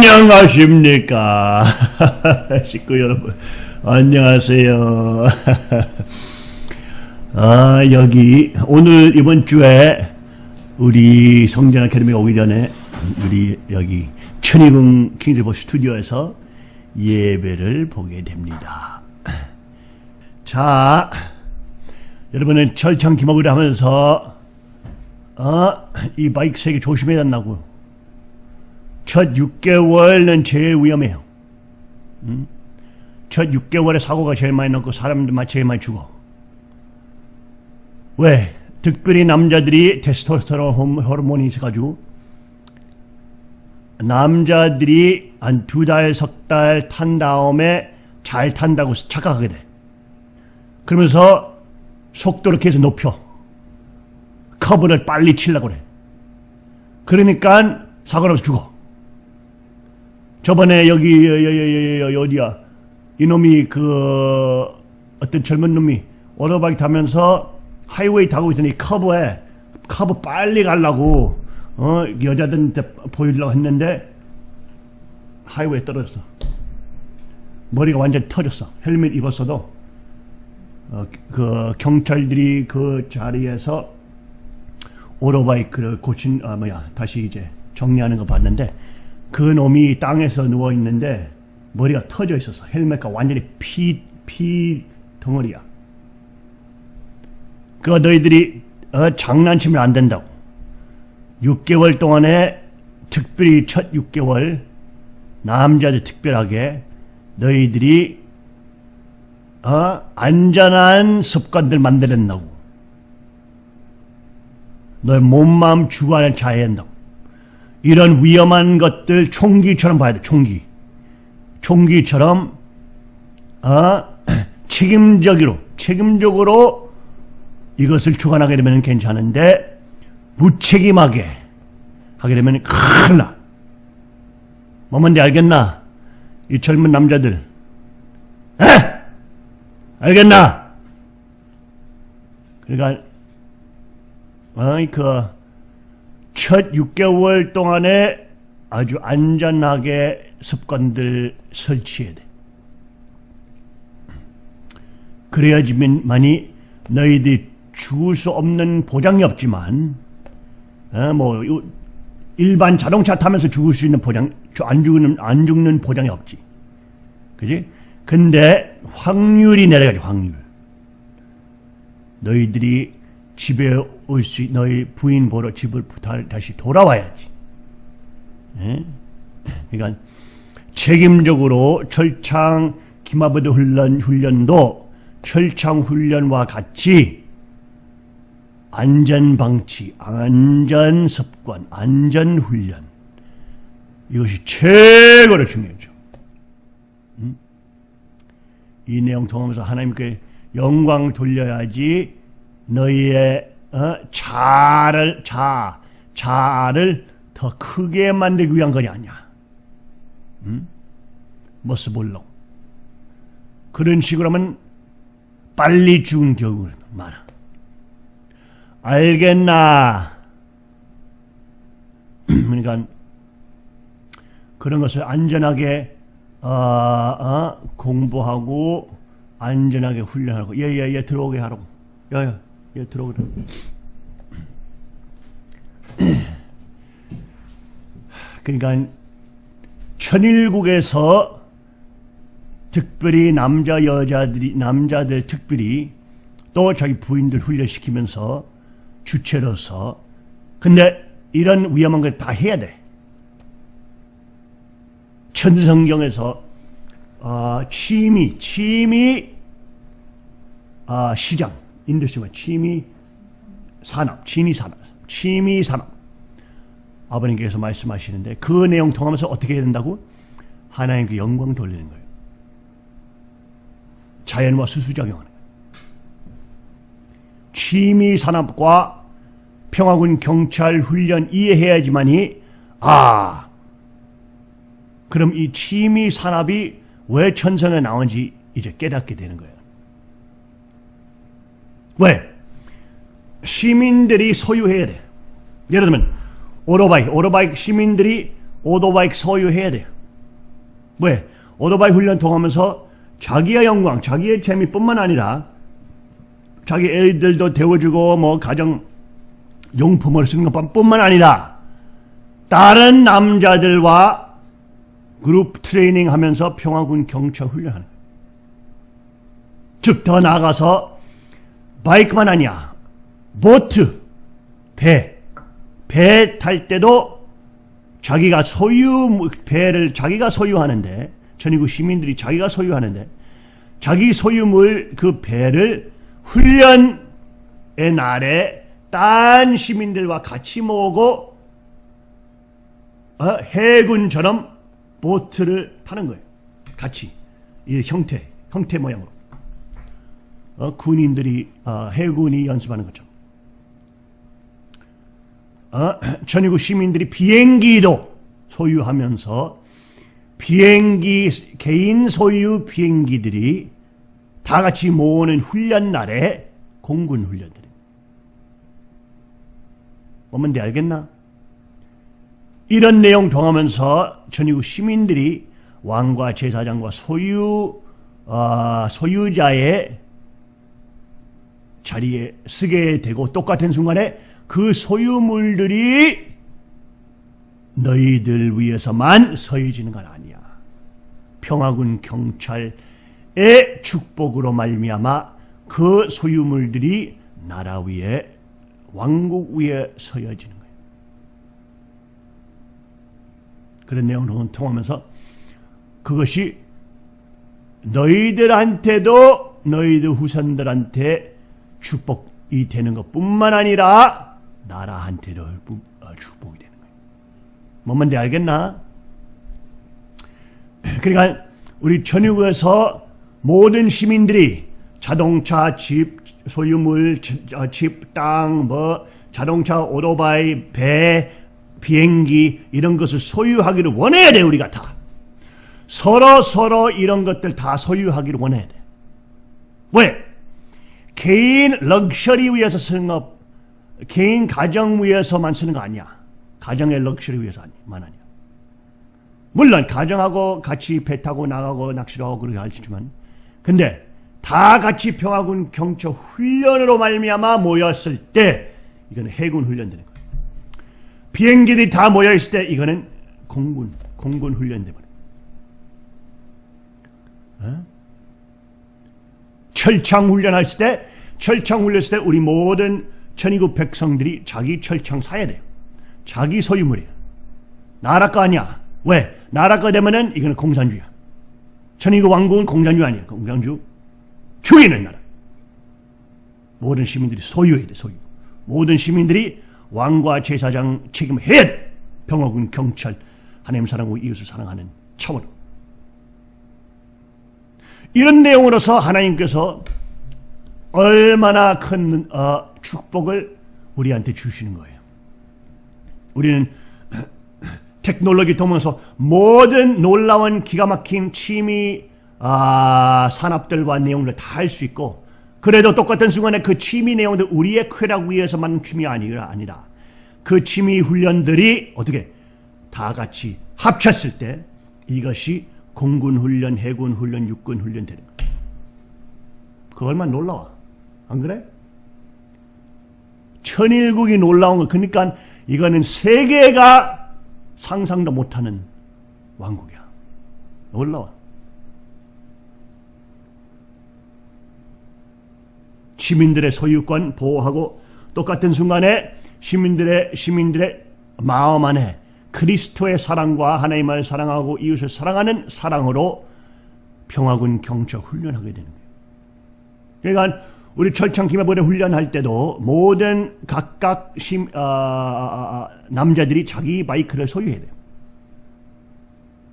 안녕하십니까? 식구 여러분 안녕하세요. 아 여기 오늘 이번 주에 우리 성전 아카데미 오기 전에 우리 여기 천이궁 킹즈보 스튜디오에서 예배를 보게 됩니다. 자 여러분은 철창 기목을 하면서 어, 이 바이크 세게 조심해야 된다고 첫 6개월은 제일 위험해요. 음? 첫 6개월에 사고가 제일 많이 났고 사람들만 제일 많이 죽어. 왜? 특별히 남자들이 테스토스테론 호르몬이 있어가지고 남자들이 한 두 달, 석 달 탄 다음에 잘 탄다고 착각하게 돼. 그러면서 속도를 계속 높여. 커브를 빨리 치려고 그래. 그러니까 사고 나서 죽어. 저번에 여기 어디야? 이놈이 그 어떤 젊은 놈이 오토바이 타면서 highway 타고 있더니 커브에 커브 빨리 가려고 어 여자들한테 보여주려고 했는데 highway에 떨어졌어. 머리가 완전 터졌어. 헬멧 입었어도. 어, 그 경찰들이 그 자리에서 오토바이크를 고친 아 뭐야 다시 이제 정리하는 거 봤는데 그 놈이 땅에서 누워 있는데 머리가 터져 있었어. 헬멧과 완전히 피, 피 덩어리야. 그 너희들이 어, 장난치면 안 된다고. 6개월 동안에 특별히 첫 6개월 남자들 특별하게 너희들이 어, 안전한 습관들 만들었다고. 너의 몸, 마음, 주관을 잘 한다고. 이런 위험한 것들 총기처럼 봐야 돼. 총기. 총기처럼 어, 책임적으로 책임적으로 이것을 주관하게 되면 괜찮은데 무책임하게 하게 되면 큰일 나. 뭐뭔지 알겠나? 이 젊은 남자들. 에? 알겠나? 그러니까 어이 그 첫 6개월 동안에 아주 안전하게 습관들 설치해야 돼. 그래야지만이 너희들이 죽을 수 없는 보장이 없지만 어, 뭐 일반 자동차 타면서 죽을 수 있는 보장 안 죽는 안 죽는 보장이 없지. 그지? 근데 확률이 내려가죠, 확률. 너희들이 집에 올 수, 너희 부인 보러 집을 다시 돌아와야지. 예? 그러니까 책임적으로 철창 기마부드 훈련, 훈련도 철창 훈련과 같이 안전방치, 안전습관, 안전훈련 이것이 최고로 중요하죠. 음? 이 내용 통하면서 하나님께 영광 돌려야지 너희의 어? 자를 자 자를 더 크게 만들기 위한 것이 아니야. 음? 모습을로 그런 식으로 하면 빨리 죽은 경우가 많아. 알겠나? 그러니까 그런 것을 안전하게 어, 어, 공부하고 안전하게 훈련하고 예예예 예, 예, 들어오게 하라고. 야야 예, 들어오라. 그러니까 천일국에서 특별히 남자 여자들이 남자들 특별히 또 자기 부인들 훈련시키면서 주체로서 근데 이런 위험한 걸 다 해야 돼. 천성경에서 어, 취미, 취미 어, 시장 industry가 취미 산업, 취미 산업, 취미 산업. 아버님께서 말씀하시는데 그 내용 통하면서 어떻게 해야 된다고? 하나님께 영광 돌리는 거예요. 자연과 수수작용하는. 취미 산업과 평화군 경찰 훈련 이해해야지만이 아 그럼 이 취미 산업이 왜 천성에 나온지 이제 깨닫게 되는 거예요. 왜? 시민들이 소유해야 돼. 예를 들면 오토바이, 오토바이 시민들이 오토바이 소유해야 돼요. 왜? 오토바이 훈련 통하면서 자기의 영광, 자기의 재미뿐만 아니라 자기 애들도 데워주고 뭐 가정 용품을 쓰는 것뿐만 아니라 다른 남자들과 그룹 트레이닝 하면서 평화군 경찰 훈련하는. 즉, 더 나아가서 바이크만 아니야. 보트, 배, 배 탈 때도 자기가 소유, 배를 자기가 소유하는데, 전이구 시민들이 자기가 소유하는데, 자기 소유물 그 배를 훈련의 날에 딴 시민들과 같이 모으고 어, 해군처럼 보트를 타는 거예요. 같이 이 형태 형태 모양으로 어, 군인들이 어, 해군이 연습하는 것처럼 어, 전이구 시민들이 비행기도 소유하면서 비행기 개인 소유 비행기들이 다 같이 모으는 훈련 날에 공군 훈련들. 뭔데 알겠나? 이런 내용 통하면서 전이후 시민들이 왕과 제사장과 소유 어, 소유자의 자리에 쓰게 되고 똑같은 순간에 그 소유물들이 너희들 위해서만 서해지는 건 아니야. 평화군 경찰의 축복으로 말미암아 그 소유물들이 나라 위에 왕국 위에 서여지는 거예요. 그런 내용을 통하면서 그것이 너희들한테도 너희들 후손들한테 축복이 되는 것뿐만 아니라 나라한테도 어, 축복이 되는 거예요. 뭔말인지 알겠나? 그러니까 우리 전역에서 모든 시민들이 자동차, 집, 소유물, 집, 땅, 뭐 자동차, 오토바이, 배, 비행기 이런 것을 소유하기를 원해야 돼 우리가 다. 서로 서로 이런 것들 다 소유하기를 원해야 돼. 왜? 개인 럭셔리 위해서 쓰는 것, 개인 가정 위해서만 쓰는 거 아니야. 가정의 럭셔리 위해서만 아니야. 물론 가정하고 같이 배 타고 나가고 낚시를 하고 그렇게 할 수 있지만 근데 다 같이 평화군 경찰 훈련으로 말미암아 모였을 때 이거는 해군 훈련 되는 거예요. 비행기들이 다 모여 있을 때 이거는 공군 공군 훈련 되버려. 어? 철창 훈련했을 때 철창 훈련했을 때 우리 모든 천이국 백성들이 자기 철창 사야 돼요. 자기 소유물이야. 나라 거 아니야. 왜? 나라 거 되면은 이거는 공산주의야. 천이국 왕국은 공산주의 아니야. 공산주 주인은 나라. 모든 시민들이 소유해야 돼, 소유. 모든 시민들이 왕과 제사장 책임을 해야 돼. 평화군, 경찰, 하나님 사랑하고 이웃을 사랑하는 차원. 이런 내용으로서 하나님께서 얼마나 큰 어, 축복을 우리한테 주시는 거예요. 우리는 테크놀로지 통해서 모든 놀라운 기가 막힌 취미 아, 산업들과 내용을 다 할 수 있고 그래도 똑같은 순간에 그 취미 내용들 우리의 쾌락 위해서 만든 취미 아니라 아니라 그 취미 훈련들이 어떻게 다 같이 합쳤을 때 이것이 공군 훈련, 해군 훈련, 육군 훈련 되는 거예요. 그 얼마나 놀라워. 안 그래? 천일국이 놀라운 거. 그러니까 이거는 세계가 상상도 못하는 왕국이야. 놀라워. 시민들의 소유권 보호하고 똑같은 순간에 시민들의 시민들의 마음 안에 그리스도의 사랑과 하나님을 사랑하고 이웃을 사랑하는 사랑으로 평화군 경찰 훈련하게 되는 거예요. 그러니까 우리 철창 기마부대 훈련할 때도 모든 각각 심, 어, 어, 어, 남자들이 자기 바이크를 소유해야 돼요.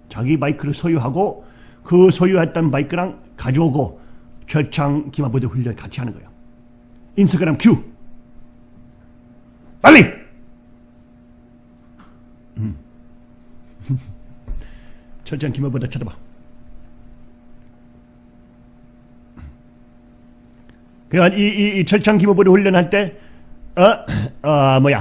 자기 바이크를 소유하고 그 소유했던 바이크랑 가져오고 철창 기마부대 훈련 같이 하는 거예요. 인스타그램 큐. 빨리! 철장 기마보다 쳐다봐. 그러니까 이, 이, 이 철창 기모부를 훈련할 때, 어, 어, 뭐야.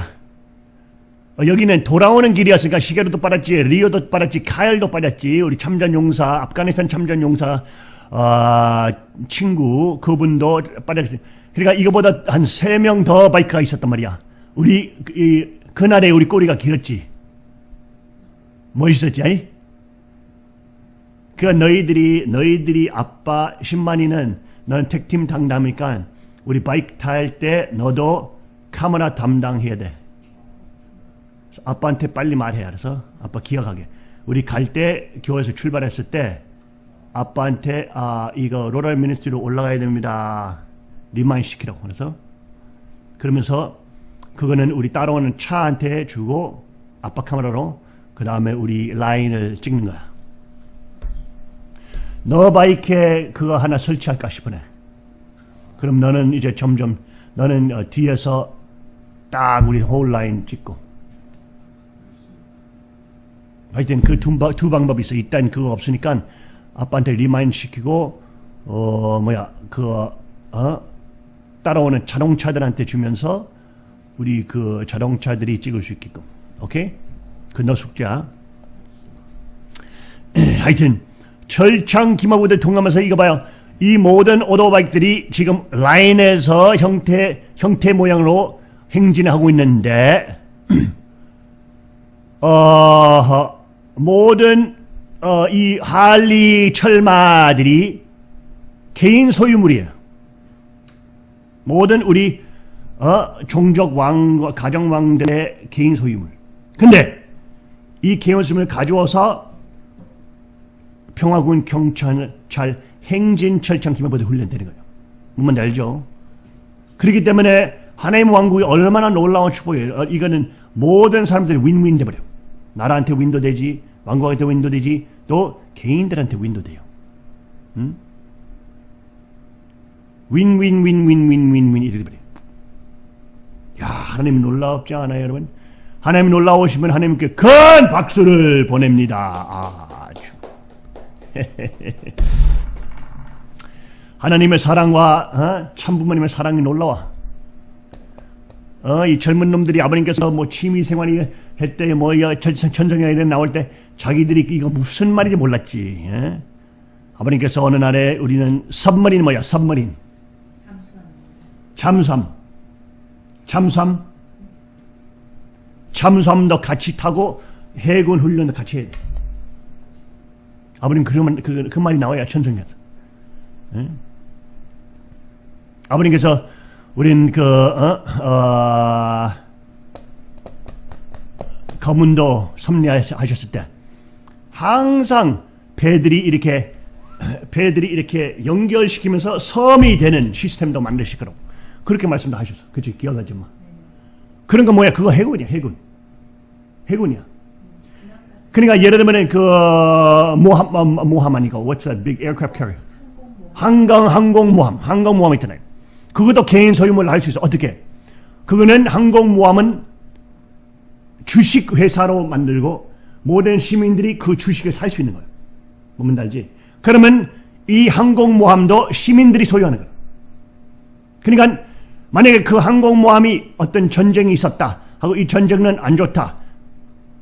어, 여기는 돌아오는 길이었으니까 시게루도 빨았지, 리오도 빨았지, 카일도 빨았지, 우리 참전 용사, 아프가니스탄 참전 용사, 어, 친구, 그분도 빨았지. 그러니까 이거보다 한 세 명 더 바이크가 있었단 말이야. 우리, 이, 그날에 우리 꼬리가 길었지. 멋있었지, 아니? 그 너희들이, 너희들이 아빠 신만이는 넌 택팀 당담이니까 우리 바이크 탈 때 너도 카메라 담당해야 돼. 아빠한테 빨리 말해 알아서? 아빠 기억하게. 우리 갈 때 교회에서 출발했을 때 아빠한테 아 이거 Rod of Iron Ministry로 올라가야 됩니다. remind 시키라고 그래서. 그러면서 그거는 우리 따라오는 차한테 주고 아빠 카메라로 그 다음에 우리 라인을 찍는 거야 너 bike에 그거 하나 설치할까 싶으네 그럼 너는 이제 점점 너는 어, 뒤에서 딱 우리 whole line 찍고 하여튼 그 두 방법이 있어. 일단 그거 없으니까 아빠한테 remind 시키고 어 뭐야 그 어? 따라오는 자동차들한테 주면서 우리 그 자동차들이 찍을 수 있게끔 오케이? 그 너 숙제야. 하여튼 철창 기마부대 통하면서 이거 봐요. 이 모든 오토바이크들이 지금 라인에서 형태 형태 모양으로 행진하고 있는데 어 모든 어, 이 할리 철마들이 개인 소유물이에요. 모든 우리 어, 종족 왕과 가정 왕들의 개인 소유물. 근데 이 소유물을 가져와서 평화군 경찰 행진 철창 기마부대 훈련되는 거예요. 뭔지 알죠? 그렇기 때문에 하나님 왕국이 얼마나 놀라운 축복이에요. 어, 이거는 모든 사람들이 윈윈 돼버려요. 나라한테 윈도 되지, 왕국한테 윈도 되지, 또 개인들한테 윈도 돼요. 응? 윈윈윈윈윈윈윈 이렇게 돼버려요. 야, 하나님 놀라웠지 않아요, 여러분? 하나님 놀라우시면 하나님께 큰 박수를 보냅니다. 아주. 하나님의 사랑과 어? 참 부모님의 사랑이 놀라워. 어, 이 젊은 놈들이 아버님께서 뭐 취미 생활이 했대, 뭐, 천성이나 이런 나올 때 자기들이 이거 무슨 말인지 몰랐지. 예? 아버님께서 어느 날에 우리는 섭머린 뭐야, 섭머린. 잠수함. 잠수함. 잠수함 도 같이 타고 해군 훈련도 같이 해야 돼. 아버님 그, 그, 그 말이 나와야 천성이었어. 예? 아버님께서 우린 그, 어, 어, 거문도 섭리하셨을 때 항상 배들이 이렇게 배들이 이렇게 연결시키면서 섬이 되는 시스템도 만드실 거라고 그렇게 말씀도 하셨어. 그치? 기억하지 마. 그런 거 뭐야? 그거 해군이야, 해군. 해군이야. 그러니까 예를 들면 그 모함, 모함아니고 what's that big aircraft carrier? 항공 항공 모함, 항공 모함 있잖아요. 그것도 개인 소유물로 할수 있어. 어떻게? 그거는 항공 모함은 주식 회사로 만들고 모든 시민들이 그 주식을 살 수 있는 거예요. 뭔지 알지? 그러면 이 항공 모함도 시민들이 소유하는 거예요. 그러니까 만약에 그 항공 모함이 어떤 전쟁이 있었다 하고 이 전쟁은 안 좋다.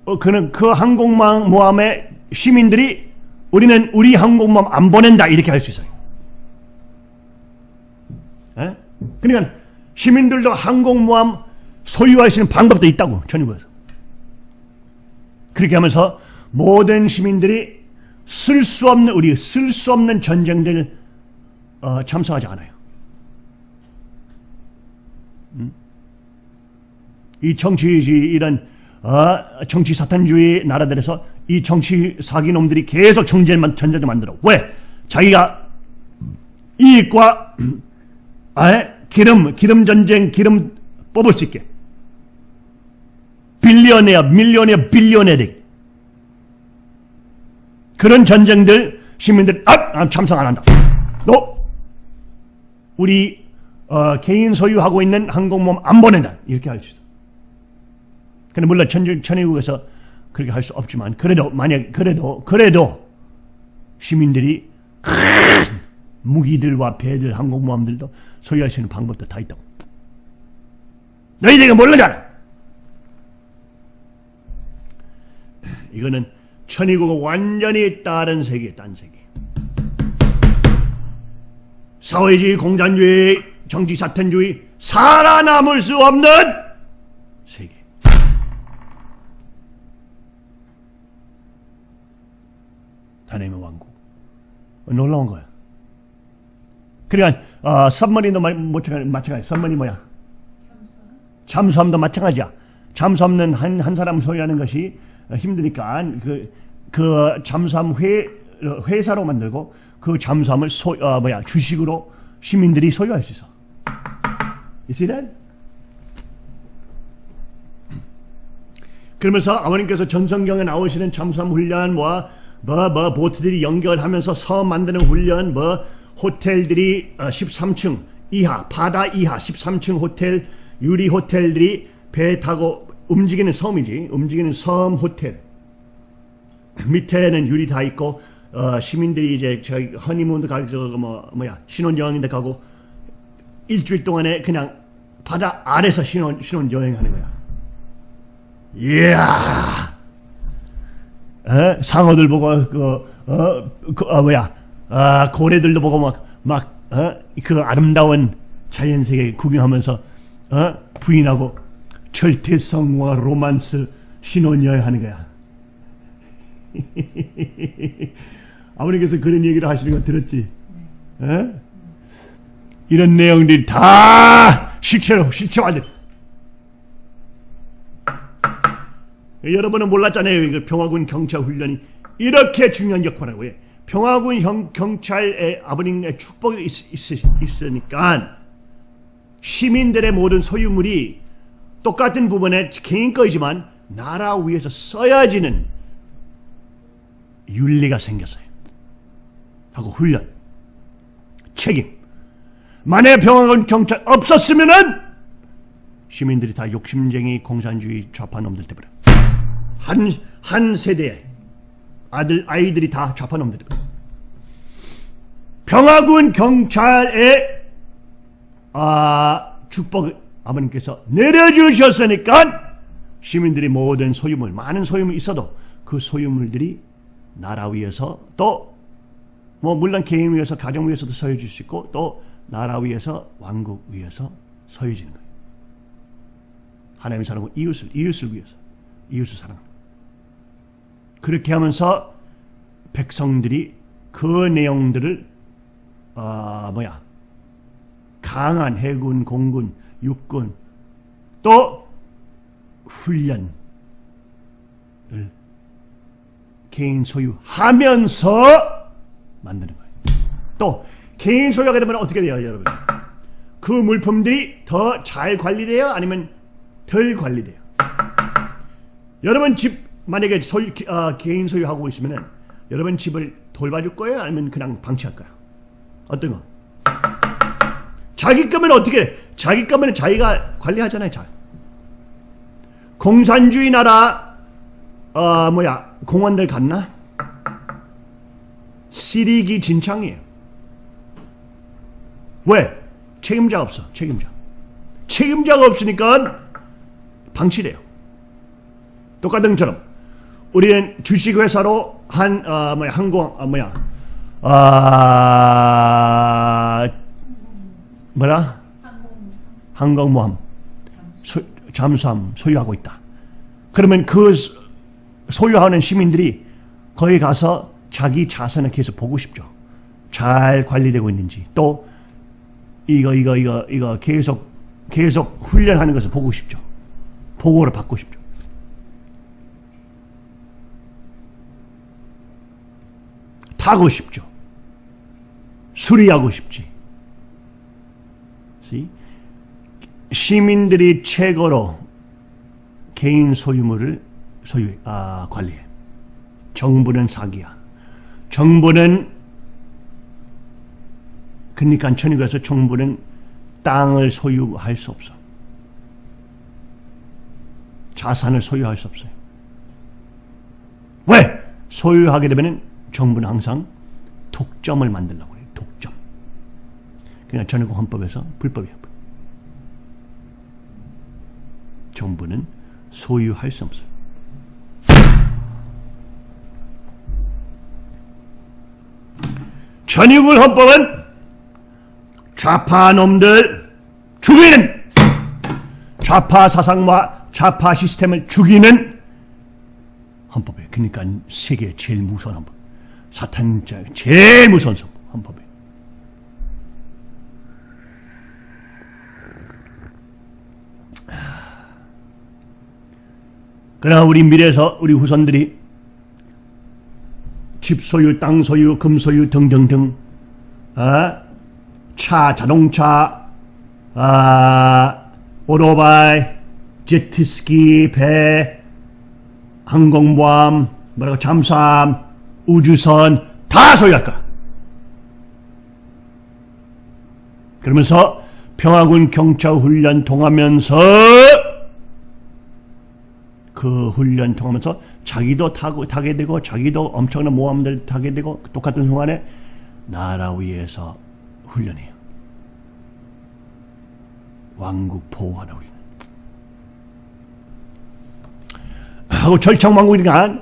어, 그는 그 항공모함의 시민들이 우리는 우리 항공모함 안 보낸다 이렇게 할 수 있어요. 에? 그러니까 시민들도 항공모함 소유할 수 있는 방법도 있다고 전국에서. 그렇게 하면서 모든 시민들이 쓸 수 없는 우리 쓸 수 없는 전쟁들 어, 참석하지 않아요. 음? 이 정치주의 이런 어, 정치 사탄주의 나라들에서 이 정치 사기 놈들이 계속 정쟁만 전쟁을 만들어. 왜? 자기가 이익과 아, 기름, 기름 전쟁, 기름 뽑을 수 있게. 빌리언이야, 밀리언이야, 빌리언이야. 그런 전쟁들 시민들 아, 참석 안 한다. 너 우리 어, 개인 소유하고 있는 항공모함 안 보낸다. 이렇게 할수 있어. 근데 물론 천, 천의국에서 그렇게 할 수 없지만 그래도 만약 그래도 그래도 시민들이 무기들과 배들, 항공모함들도 소유할 수 있는 방법도 다 있다고. 너희들이 모르잖아. 이거는 천이고 완전히 다른 세계, 딴 세계. 사회주의, 공산주의, 정치사탄주의 살아남을 수 없는 세계. 하나님의 왕국. 놀라운 거야. 그러니까 어, 썸머니도 마찬가지. 썸머니 뭐야? 잠수함도 마찬가지야. 잠수함은 한, 한 사람 소유하는 것이 힘드니까 그, 그 잠수함 회, 회사로 만들고 그 잠수함을 소, 어, 뭐야, 주식으로 시민들이 소유할 수 있어. You that? 그러면서 아버님께서 전성경에 나오시는 잠수함 훈련, 뭐, 뭐, 뭐, 보트들이 연결하면서 섬 만드는 훈련, 뭐, 호텔들이 13층 어, 이하, 바다 이하 13층 호텔, 유리 호텔들이 배 타고 움직이는 섬이지. 움직이는 섬 호텔. 밑에는 유리 다 있고, 어, 시민들이 이제 저희 허니문도 가고, 뭐, 뭐야, 신혼 여행인데 가고, 일주일 동안에 그냥 바다 아래서 신혼, 신혼 여행하는 거야. 이야! 에? 상어들 보고, 그, 어, 그, 어, 뭐야, 아, 고래들도 보고 막, 막, 어? 그 아름다운 자연 세계 구경하면서, 어? 부인하고 절대성과 로만스 신혼여행 하는 거야. 아버님께서 그런 얘기를 하시는 거 들었지? 어? 이런 내용들이 다 실체로, 실체화돼. 여러분은 몰랐잖아요. 이거 평화군 경찰 훈련이 이렇게 중요한 역할을 해. 평화군 형, 경찰의 아버님의 축복이 있, 있, 으니까 시민들의 모든 소유물이 똑같은 부분에 개인 거이지만 나라 위해서 써야지는 윤리가 생겼어요. 하고 훈련, 책임. 만약 평화군 경찰 없었으면은 시민들이 다 욕심쟁이 공산주의 좌파 놈들 때문에 한, 한 세대에 아들, 아이들이 다 좌파 놈들 때문에 평화군 경찰의 아, 축복 아버님께서 내려주셨으니까 시민들이 모든 소유물, 많은 소유물 있어도 그 소유물들이 나라 위에서 또 뭐 물론 개인 위에서 가정 위에서도 서해질 수 있고 또 나라 위에서 왕국 위에서 서해지는 거예요. 하나님의 사랑과 이웃을 이웃을 위해서 이웃을 사랑하는 그렇게 하면서 백성들이 그 내용들을 어, 뭐야 강한 해군, 공군, 육군 또 훈련을 개인 소유하면서 만드는 거예요. 또 개인 소유하게 되면 어떻게 돼요, 여러분? 그 물품들이 더 잘 관리돼요? 아니면 덜 관리돼요? 여러분 집 만약에 소유, 어, 개인 소유하고 있으면 여러분 집을 돌봐줄 거예요? 아니면 그냥 방치할까요? 어떤 거? 자기 거면 어떻게 해? 자기 거면 자기가 관리하잖아요. 잘. 공산주의 나라 어 뭐야 공원들 갔나? 시리기 진창이에요. 왜? 책임자가 없어. 책임자. 책임자가 없으니까 방치돼요. 똑같은 것처럼 우리는 주식회사로 한 어, 뭐야 항공 어, 뭐야 아 뭐라 항공모함 소, 잠수함 소유하고 있다. 그러면 그 소유하는 시민들이 거기 가서 자기 자산을 계속 보고 싶죠. 잘 관리되고 있는지 또 이거 이거 이거 이거 계속 계속 훈련하는 것을 보고 싶죠. 보고를 받고 싶죠. 타고 싶죠. 수리하고 싶지. See? 시민들이 최고로 개인 소유물을 소유 아, 관리해. 정부는 사기야. 정부는 그러니까 천국에서 정부는 땅을 소유할 수 없어. 자산을 소유할 수 없어요. 왜? 소유하게 되면 정부는 항상 독점을 만들려고 그래요. 독점. 그러니까 전국 헌법에서 불법이야. 정부는 소유할 수 없어요. 전유국 헌법은 좌파 놈들 죽이는 좌파 사상과 좌파 시스템을 죽이는 헌법이에요. 그러니까 세계 제일 무서운 헌법. 사탄 제일 무서운 헌법이에요. 그러나 우리 미래에서 우리 후손들이 집 소유, 땅 소유, 금 소유 등등등 어? 차, 자동차, 아, 오토바이, 제트스키, 배, 항공모함, 뭐라고 잠수함, 우주선 다 소유할 거야. 그러면서 평화군 경찰 훈련 통하면서 그 훈련 통하면서 자기도 타고 타게 되고 자기도 엄청난 모함들 타게 되고 똑같은 순간에 나라 위에서 훈련해요. 왕국 보호하는 우리는. 하고 절창왕국이니까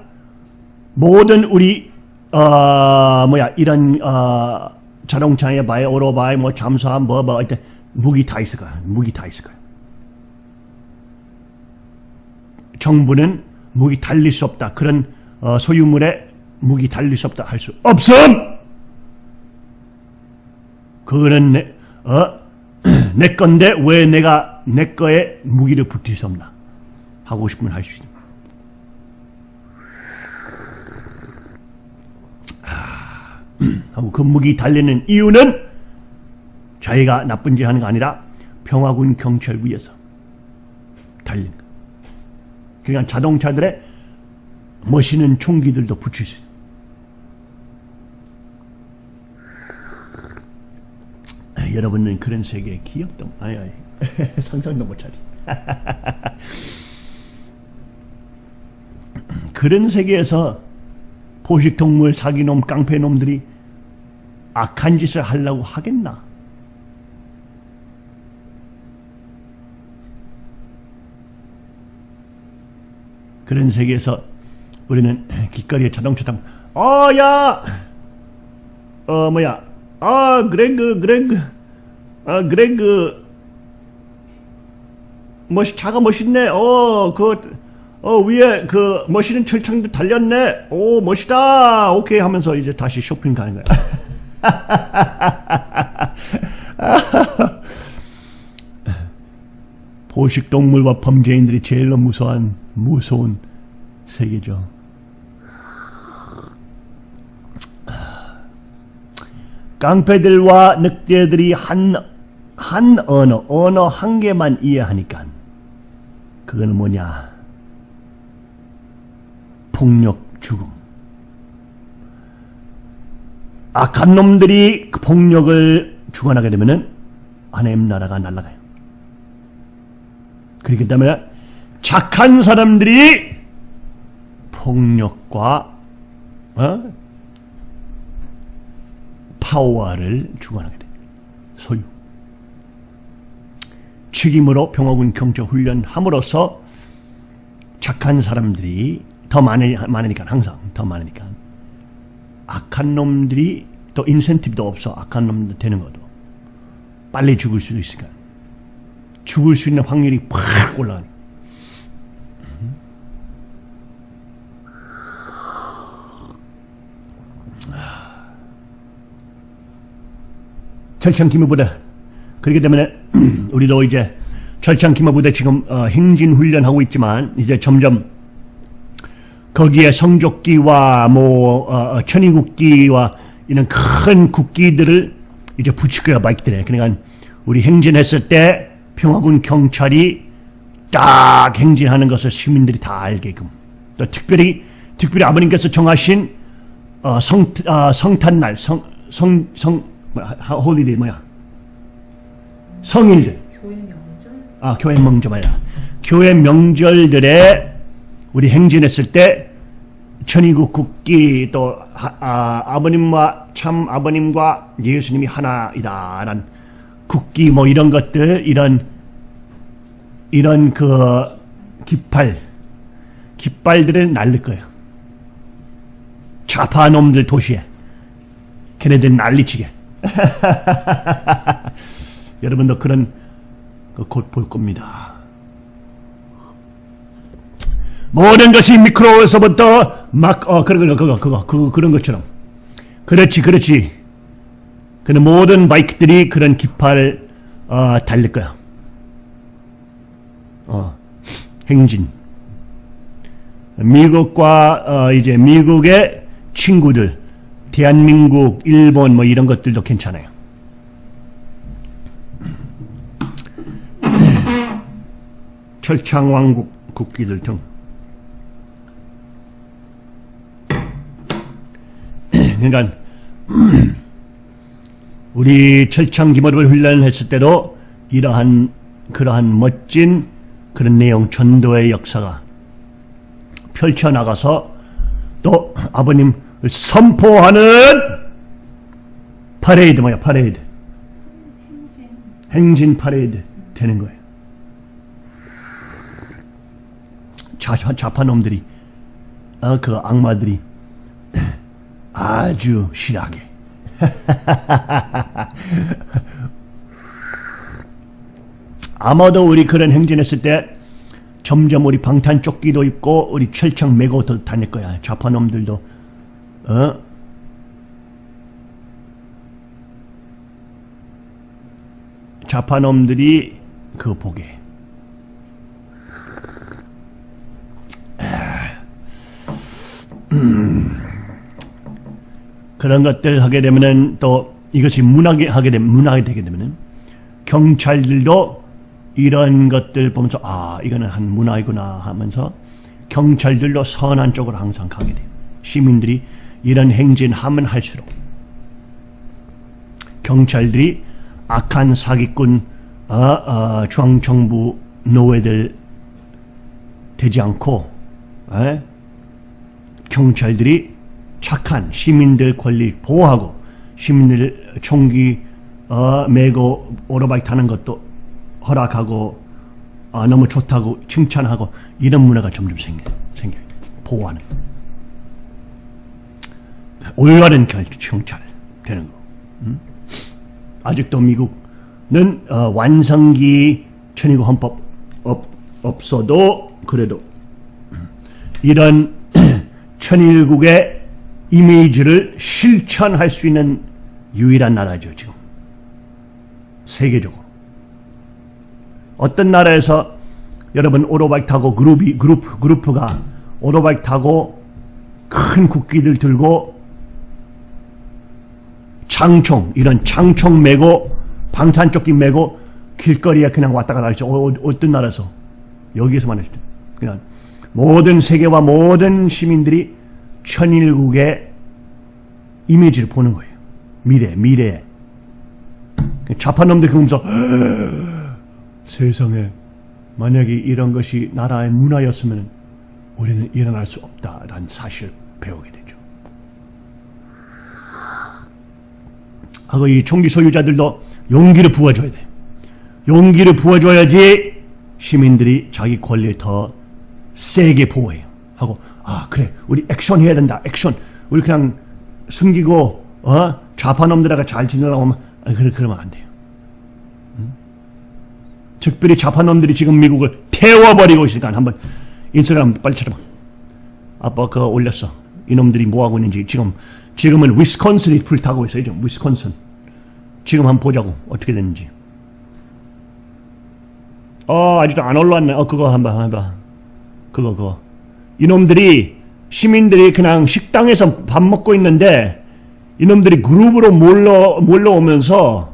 모든 우리 어 뭐야 이런 어 자동차에 바에 오토바이 뭐 잠수함 뭐 뭐 이때 무기 다 있을 거야. 무기 다 있을 거야. 정부는 무기 달릴 수 없다. 그런 어, 소유물에 무기 달릴 수 없다 할 수 없음. 그거는 내, 어, 내 건데 왜 내가 내 거에 무기를 붙일 수 없나? 하고 싶으면 할 수 있다. 하고 그 무기 달리는 이유는 자기가 나쁜 짓 하는 거 아니라 평화군 경찰 위에서 달리는 거. 그러니까 자동차들의 멋있는 총기들도 붙일 수 있어요. 여러분은 그런 세계의 기억도 아니 아니 상상도 못 차리. 그런 세계에서 포식동물 사기놈 깡패놈들이 악한 짓을 하려고 하겠나? 그런 세계에서 우리는 길거리에 자동차 타고 어야 어 뭐야 아 그레그 그레그 아 그레그 멋 차가 멋있네 어 그 어, 위에 그 멋있는 철창도 달렸네. 오, 멋있다. 오케이 하면서 이제 다시 쇼핑 가는 거야. 포식동물과 범죄인들이 제일 무서운, 무서운 세계죠. 깡패들과 늑대들이 한, 한 언어, 언어 한 개만 이해하니까 그거는 뭐냐? 폭력, 죽음. 악한 놈들이 그 폭력을 주관하게 되면은 하나님 나라가 날아가요. 그렇기 때문에 착한 사람들이 폭력과 어? 파워를 주관하게 됩니다. 소유. 책임으로 평화군 경찰 훈련함으로써 착한 사람들이 더 많으니까 항상 더 많으니까 악한 놈들이 또 인센티브도 없어. 악한 놈들 되는 것도. 빨리 죽을 수도 있으니까. 죽을 수 있는 확률이 팍 올라가는 철창기무 부대. 그렇기 때문에 우리도 이제 철창기무 부대 지금 어, 행진 훈련하고 있지만 이제 점점 거기에 성조끼와 뭐 어, 어, 천의국기와 이런 큰 국기들을 이제 붙일 거야 바이크들에. 그러니까 우리 행진했을 때 평화군 경찰이 딱 행진하는 것을 시민들이 다 알게끔. 또 특별히 특별히 아버님께서 정하신 어, 성 어, 성탄날 성 성 성 holiday 뭐야? 성일들. 교회 명절? 아 교회 명절 말이야. 교회 명절들에 우리 행진했을 때 천의국 국기 또 아, 아버님과 참아버님과 예수님이 하나이다란 국기 뭐 이런 것들 이런 이런 그 깃발 깃발들을 날릴 거예요. 좌파 놈들 도시에 걔네들 난리치게. 여러분도 그런 곧볼 겁니다. 모든 것이 미크로에서부터 막, 어, 그런 거, 그거, 그거, 그거, 그런 것처럼. 그렇지, 그렇지. 그 모든 바이크들이 그런 깃발, 어, 달릴 거야. 어, 행진. 미국과, 어, 이제 미국의 친구들, 대한민국, 일본, 뭐 이런 것들도 괜찮아요. 철창왕국 국기들 등. 그러니까 우리 철창 기모를 훈련했을 때도 이러한 그러한 멋진 그런 내용 전도의 역사가 펼쳐나가서 또 아버님 선포하는 퍼레이드 뭐야 퍼레이드 행진. 행진 퍼레이드 되는 거예요. 자, 좌파 놈들이 어, 그 악마들이 아주 싫어하게 아마도 우리 그런 행진했을 때 점점 우리 방탄 조끼도 입고 우리 철창 메고 도 다닐 거야. 좌파놈들도 어? 좌파놈들이 그 보게. 음. 그런 것들 하게 되면은 또 이것이 문학이 하게 되면 문학이 되게 되면은 경찰들도 이런 것들 보면서 아 이거는 한 문화이구나 하면서 경찰들도 선한 쪽으로 항상 가게 돼요. 시민들이 이런 행진 하면 할수록 경찰들이 악한 사기꾼 어, 어, 중앙정부 노예들 되지 않고 에? 경찰들이 착한 시민들 권리 보호하고 시민들 총기 어, 메고 오토바이 타는 것도 허락하고 아, 너무 좋다고 칭찬하고 이런 문화가 점점 생겨 생겨 보호하는 올바른 경찰 되는 거. 음? 아직도 미국은 어, 완성기 천의국 헌법 없, 없어도 그래도 이런 천일국의 이미지를 실천할 수 있는 유일한 나라죠 지금 세계적으로 어떤 나라에서 여러분 오토바이 타고 그룹이 그룹 그룹가 오토바이 타고 큰 국기들 들고 장총 이런 장총 메고 방탄조끼 메고 길거리에 그냥 왔다 갔다 하죠. 어, 어떤 나라에서 여기에서만 했죠. 그냥 모든 세계와 모든 시민들이 천일국의 이미지를 보는 거예요. 미래, 미래. 좌파 놈들 그러면서 세상에 만약에 이런 것이 나라의 문화였으면 우리는 일어날 수 없다라는 사실을 배우게 되죠. 하고 이 총기 소유자들도 용기를 부어줘야 돼. 용기를 부어줘야지 시민들이 자기 권리를 더 세게 보호해요. 하고 아 그래 우리 액션 해야 된다. 액션. 우리 그냥 숨기고 어 좌파놈들하고 잘 지내려고 하면 아, 그래 그러면 안 돼요. 응? 특별히 좌파놈들이 지금 미국을 태워버리고 있으니까 한번 인스타그램 빨리 찾아봐. 아빠 그거 올렸어. 이놈들이 뭐하고 있는지 지금 지금은 위스콘슨이 불타고 있어요. 지금 위스콘슨. 지금 한번 보자고 어떻게 됐는지. 어 아직도 안 올라왔네. 어 그거 한번 해봐. 그거 그거. 이놈들이 시민들이 그냥 식당에서 밥 먹고 있는데 이놈들이 그룹으로 몰러 몰려오면서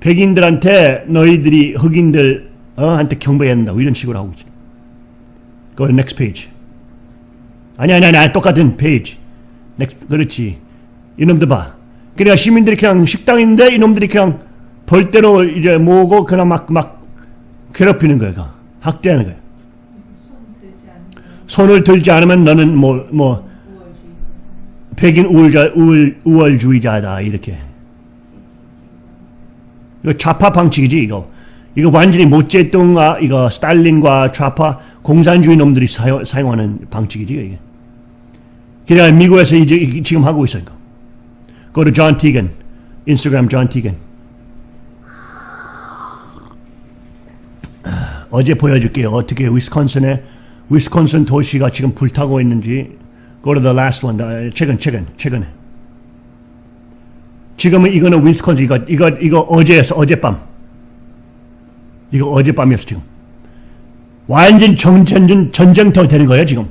백인들한테 너희들이 흑인들 어, 한테 경배해야 된다 이런 식으로 하고 있어. Go to next page. 아니 아니 아니 똑같은 페이지. next, 그렇지. 이놈들 봐. 그러니까 시민들이 그냥 식당인데 이놈들이 그냥 벌대로 이제 모으고 그냥 막 막 괴롭히는 거야. 학대하는 거야. 손을 들지 않으면 너는 뭐 뭐. 백인 우월자 우월 우월주의자다 이렇게. 이거 좌파 방식이지 이거. 이거 완전히 모째뚱아 이거 스탈린과 좌파 공산주의 놈들이 사용, 사용하는 방식이지 이게. 그러니까 미국에서 이제 지금 하고 있어 이거. Go to John Tegan. Instagram John Tegan. 어제 보여줄게요. 어떻게 위스콘신에 위스콘신 도시가 지금 불타고 있는지. Go to the last one. 어, 최근 최근 최근에. 지금은 이거는 위스콘신 이거 이거 이거 어제였어 어젯밤. 이거 어젯밤이었어 지금. 완전 전쟁 전쟁터 되는 거예요 지금.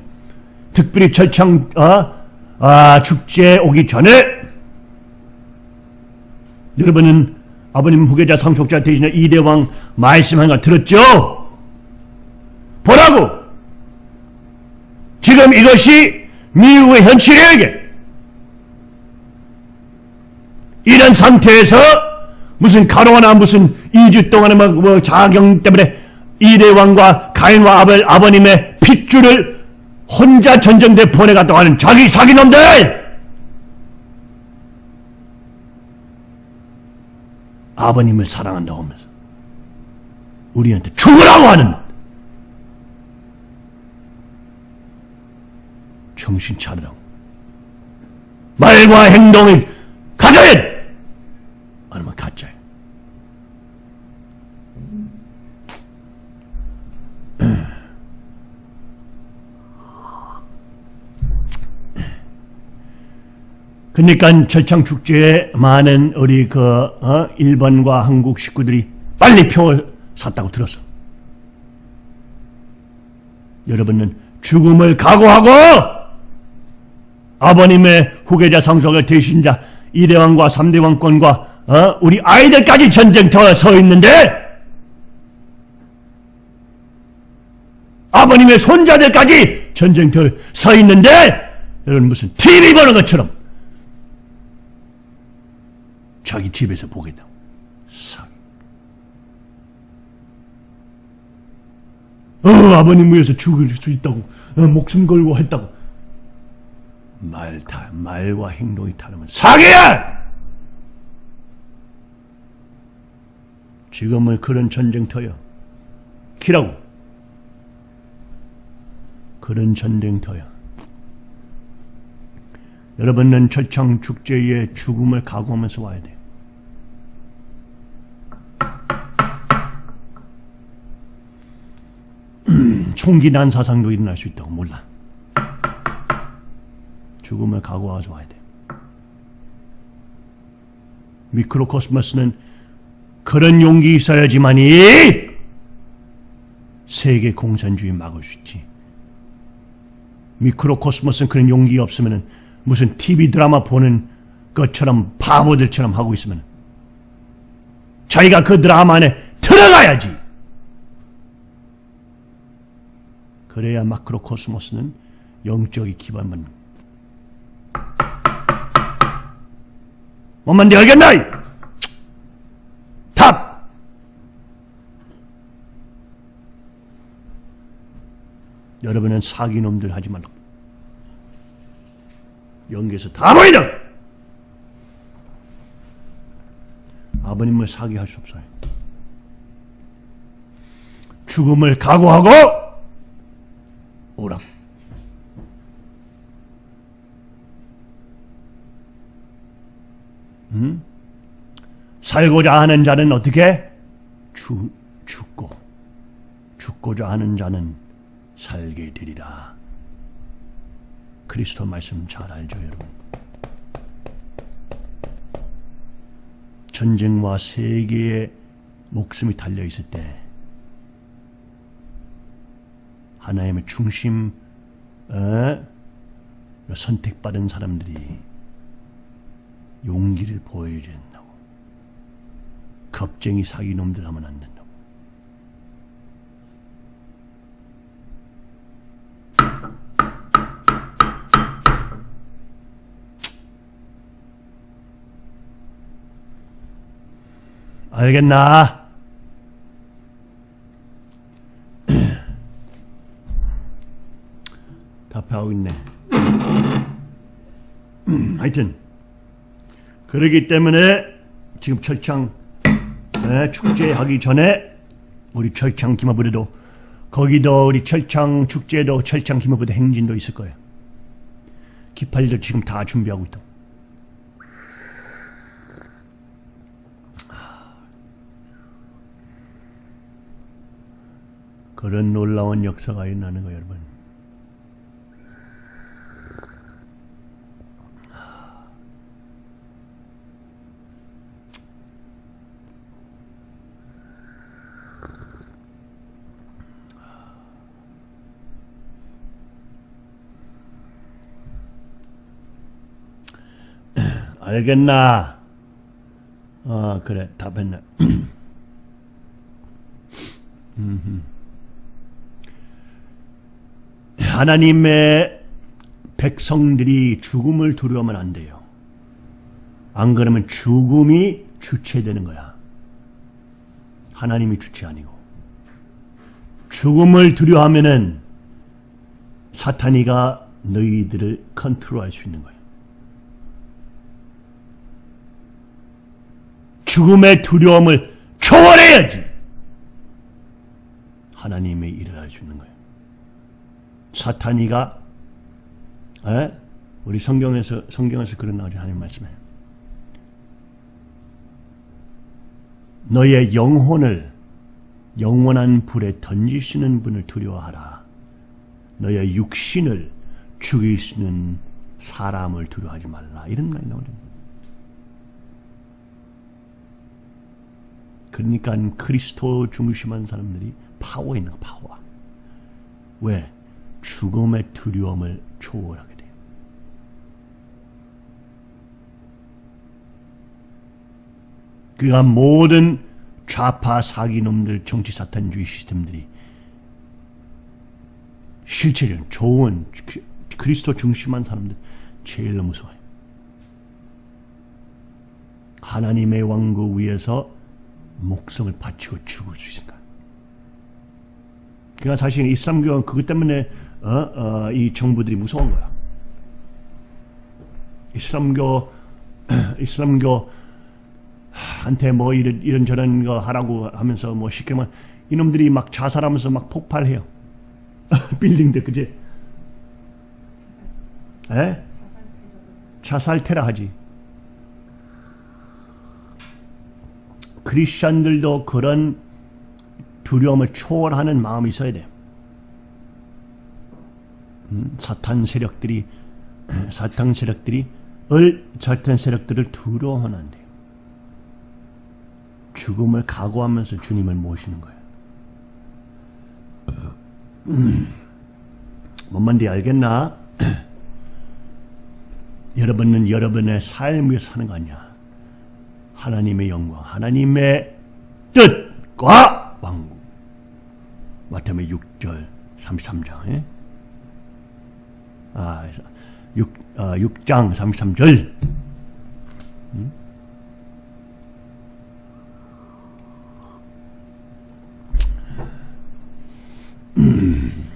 특별히 철창 어? 아 축제 오기 전에 여러분은 아버님 후계자 상속자 대신에 이대왕 말씀한 거 들었죠? 보라고! 지금 이것이 미국의 현실이에요. 이런 상태에서 무슨 가로나 무슨 2주 동안에 막 뭐 자경 때문에 이대왕과 가인과 아벨 아버님의 핏줄을 혼자 전쟁대 보내갔다고 하는 자기 사기놈들! 아버님을 사랑한다고 하면서 우리한테 죽으라고 하는 정신 차리라고. 말과 행동이 돼! 아니면 가짜야. 그러니까 절창 축제에 많은 우리 그 어? 일본과 한국 식구들이 빨리 표를 샀다고 들었어. 여러분은 죽음을 각오하고 아버님의 후계자 상속의 대신자 이대왕과 삼대왕권과 어? 우리 아이들까지 전쟁터에 서 있는데 아버님의 손자들까지 전쟁터에 서 있는데 여러분 무슨 TV 보는 것처럼 자기 집에서 보겠다. 사. 어, 아버님 위해서 죽을 수 있다고, 어, 목숨 걸고 했다고. 말, 다, 말과 행동이 다르면 사기야! 지금은 그런 전쟁터야. 키라고. 그런 전쟁터야. 여러분은 철창 축제에 죽음을 각오하면서 와야 돼. 총기 난사상도 일어날 수 있다고 몰라. 죽음을 각오하고 와야 돼. 미크로코스모스는 그런 용기 있어야지만이 세계 공산주의 막을 수 있지. 미크로코스모스는 그런 용기 없으면 무슨 TV 드라마 보는 것처럼 바보들처럼 하고 있으면 자기가 그 드라마 안에 들어가야지. 그래야 macrocosmos는 영적인 기반만. 뭔 말인지 알겠나? Stop! 여러분은 사기놈들 하지 말라고. 연기에서 다 보이다! 아버님을 사기할 수 없어요. 죽음을 각오하고 오라. 음? 살고자 하는 자는 어떻게? 죽, 죽고 죽고자 하는 자는 살게 되리라. 그리스도 말씀 잘 알죠, 여러분? 전쟁과 세계의 목숨이 달려 있을 때 하나님의 중심 어? 선택받은 사람들이 용기를 보여줘야 된다고. 겁쟁이 사기놈들 하면 안 된다고. 알겠나? 답하고 있네. 하여튼 그러기 때문에 지금 철창 네, 축제하기 전에 우리 철창 기마부대도 거기도 우리 철창 축제도 철창 기마부대 행진도 있을 거예요. 기팔이들 지금 다 준비하고 있다. 그런 놀라운 역사가 일어나는 거예요, 여러분. 알겠나? 아, 그래, 답했네. 하나님의 백성들이 죽음을 두려워하면 안 돼요. 안 그러면 죽음이 주체되는 거야. 하나님이 주체 아니고. 죽음을 두려워하면은 사탄이가 너희들을 컨트롤할 수 있는 거예 죽음의 두려움을 초월해야지. 하나님의 일을 있는 거예요. 사탄이가 에? 우리 성경에서 성경에서 그런 나오죠 하나님 말씀에 너의 영혼을 영원한 불에 던지시는 분을 두려워하라. 너의 육신을 죽일 수 있는 사람을 두려워하지 말라. 이런 말이 나오죠. 그러니까 그리스도 중심한 사람들이 파워 있는 거 파워. 왜? 죽음의 두려움을 초월하게 돼요. 그가 모든 좌파 사기놈들 정치 사탄주의 시스템들이 실체적인 좋은 그리스도 중심한 사람들 제일 무서워요. 하나님의 왕국 위에서 목숨을 바치고 죽을 수 있을까? 그러니까 사실 이슬람교는 그것 때문에 어, 어, 이 정부들이 무서운 거야. 이슬람교 이슬람교 한테 뭐 이런, 이런 저런 거 하라고 하면서 뭐 쉽게 말 이놈들이 막 자살하면서 막 폭발해요. 빌딩들 그지? 에? 자살 테러 하지. 크리스천들도 그런 두려움을 초월하는 마음이 있어야 돼. 음, 사탄 세력들이 사탄 세력들이 을 사탄 세력들을 돼요. 죽음을 각오하면서 주님을 모시는 거예요. 음, 뭔 말인지 알겠나? 여러분은 여러분의 삶을 사는 거 아니야. 하나님의 영광, 하나님의 뜻과 왕국. 마태복음 6절 33장. 아, 6, 어, 6장 33절. 음? 음.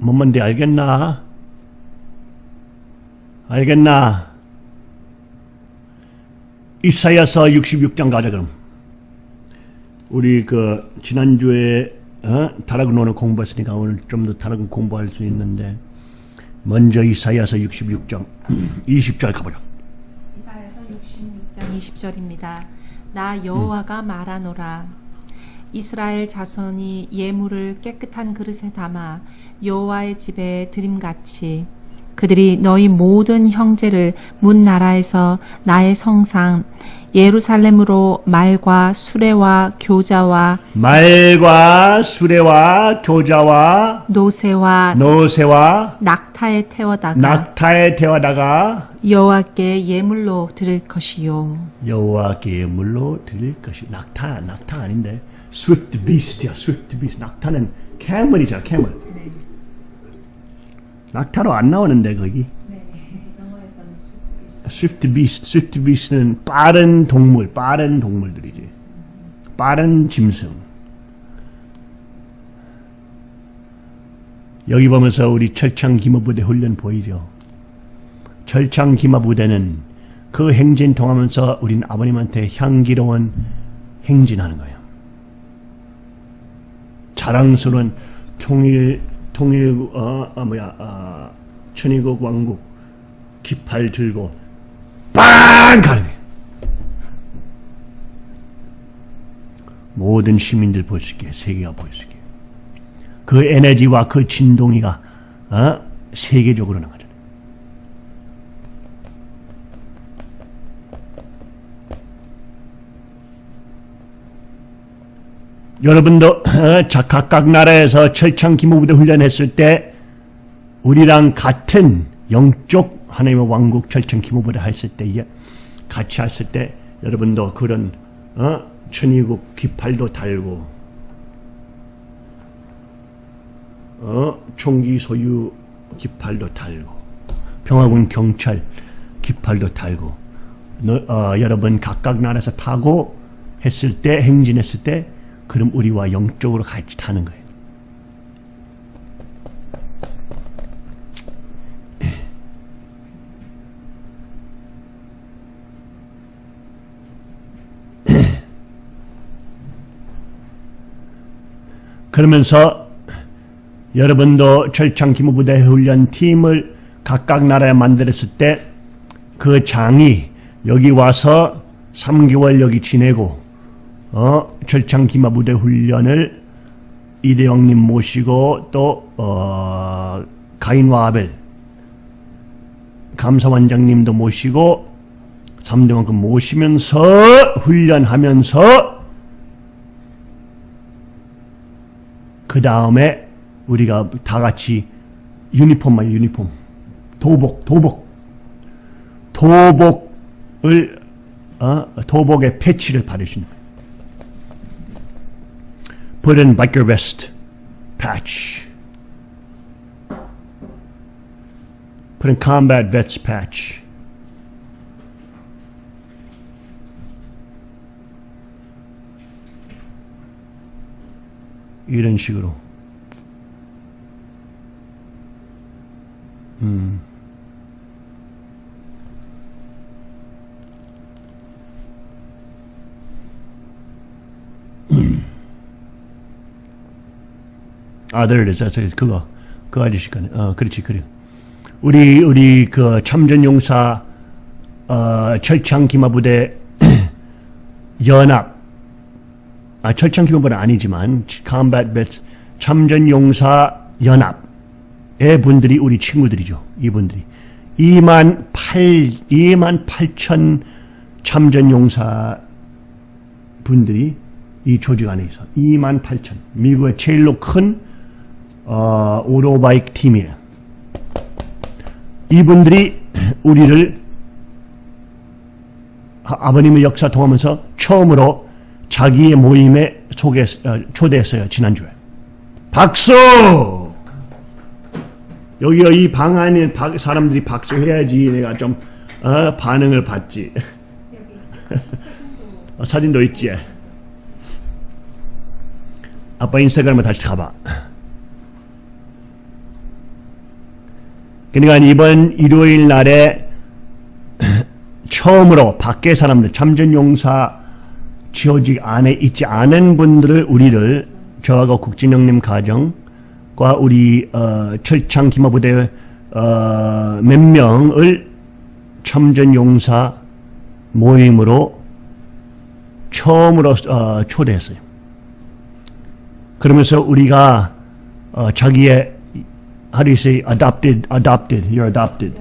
뭔 말인지 알겠나? 알겠나? 이사야서 66장 가자 그럼. 우리 그 지난주에 어? 다락은 오늘 공부했으니까 오늘 좀 더 다락은 공부할 수 있는데 먼저 이사야서 66장 20절 가보자. 이사야서 66장 20절입니다. 나 여호와가 말하노라. 이스라엘 자손이 예물을 깨끗한 그릇에 담아 여호와의 집에 드림같이 그들이 너희 모든 형제를 문 나라에서 나의 성상 예루살렘으로 말과 수레와 교자와 말과 수레와 교자와 노새와 노새와 낙타에 태워다가 낙타에 태워다가 여호와께 예물로 드릴 것이요. 여호와께 예물로 드릴 것이 낙타 낙타 아닌데 swift beast야 swift beast 낙타는 캐멀이잖아 캐멀 낙타로 안 나오는데 거기. Swift beast. Swift beast는 빠른 동물 빠른 동물들이지. 빠른 짐승. 여기 보면서 우리 철창 기마부대 훈련 보이죠? 철창 기마부대는 그 행진 통하면서 우린 아버님한테 향기로운 행진하는 거예요. 자랑스러운 통일 통일 어, 어 뭐야 어, 천의국 왕국 깃발 들고 빵 가는. 모든 시민들 볼 수 있게 세계가 볼 수 있게 그 에너지와 그 진동이가 어? 세계적으로 나가잖아요. 여러분도 어, 자, 각각 나라에서 철창 기모부대 훈련했을 때 우리랑 같은 영적 하나님의 왕국 철창 기모부대 했을 때 같이 했을 때 여러분도 그런 어? 천의국 깃발도 달고 어? 총기 소유 깃발도 달고 평화군 경찰 깃발도 달고 너, 어, 여러분 각각 나라에서 타고 했을 때 행진했을 때 그럼 우리와 영적으로 같이 타는 거예요. 그러면서 여러분도 철창 기무부대 훈련 팀을 각각 나라에 만들었을 때 그 장이 여기 와서 3개월 여기 지내고 어, 철창 기마부대 훈련을 이대영님 모시고 또 어, 가인과 아벨 감사원장님도 모시고 3대만큼 모시면서 훈련하면서 그 다음에 우리가 다 같이 유니폼만 유니폼 도복 도복 도복을 어, 도복의 패치를 받으시는 거예요. Put in biker vest patch. Put in combat vets patch. 이런 식으로. 음. 아, is. that's it. 그거. 그 아저씨 거네. 어, 그렇지, 그래. 우리, 우리, 그, 참전용사, 어, 철창 기마부대 연합, 아, 철창 기마부대 아니지만, combat vets, 참전용사 연합의 분들이 우리 친구들이죠. 이분들이. 2만 8, 2만 8천 참전용사 분들이 이 조직 안에 있어. 2만 8천. 미국의 제일로 큰 어, 오토바이크 팀이에요. 이분들이 우리를 아- 아버님의 역사 통하면서 처음으로 자기의 모임에 소개, 어, 초대했어요. 지난주에. 박수! 여기 이방 안에 박- 사람들이 박수 해야지 내가 좀 어, 반응을 받지. 어, 사진도 있지. 아빠 인스타그램에 다시 가봐. 그러니까 이번 일요일 날에 처음으로 밖에 사람들 참전용사 지어직 안에 있지 않은 분들을 우리를 저하고 국진영님 가정과 우리 어, 철창 기마부대 어, 몇 명을 참전용사 모임으로 처음으로 어, 초대했어요. 그러면서 우리가 어, 자기의 how do you say adopted adopted? You're adopted.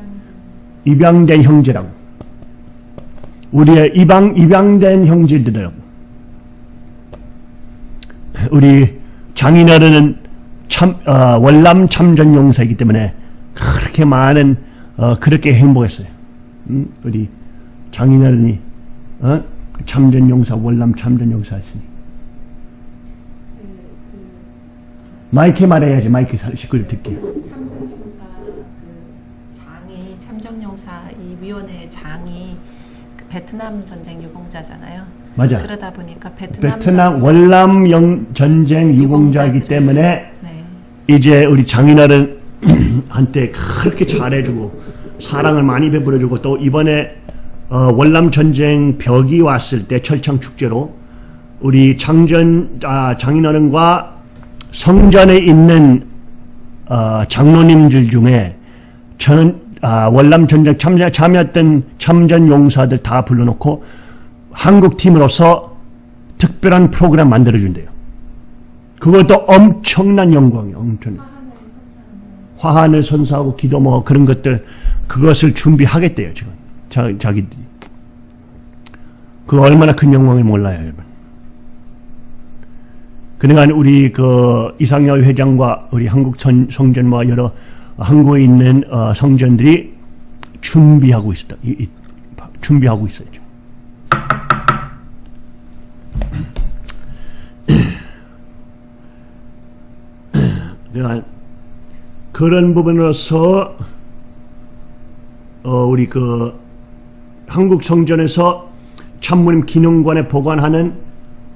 입양된 형제라고. 우리의 입양 입양된 형제들이라고 우리 장인어른은 참 어, 월남 참전 용사이기 때문에 그렇게 많은 어, 그렇게 행복했어요. 음, 우리 장인어른이 어? 참전 용사 월남 참전 용사였으니 마이크 말해야지 마이크 식구들 듣게. 참정용사 그 장이 참정용사 이 위원회 장이 그 베트남 전쟁 유공자잖아요. 맞아. 그러다 보니까 베트남, 베트남 월남 영 전쟁 유공자이기 유공자들이- 때문에 네. 이제 우리 장인어른 한테 그렇게 잘해주고 사랑을 많이 베풀어주고 또 이번에 어, 월남 전쟁 벽이 왔을 때 철창 축제로 우리 장전 아, 장인어른과 성전에 있는 어, 장로님들 중에 저는 아, 월남 전쟁 참여, 참여했던 참전 용사들 다 불러놓고 한국 팀으로서 특별한 프로그램 만들어준대요. 그것도 엄청난 영광이에요. 엄청. 화환을 선사하고 기도 뭐 그런 것들 그것을 준비하겠대요 지금 자, 자기들이 그 얼마나 큰 영광을 몰라요 여러분 그러니까 우리 그 이상열 회장과 우리 한국 선- 성전과 여러 한국에 있는 어, 성전들이 준비하고 있다 이- 이- 준비하고. 그러니까 그런 부분으로서 어, 우리 그 한국 성전에서 참모님 기능관에 보관하는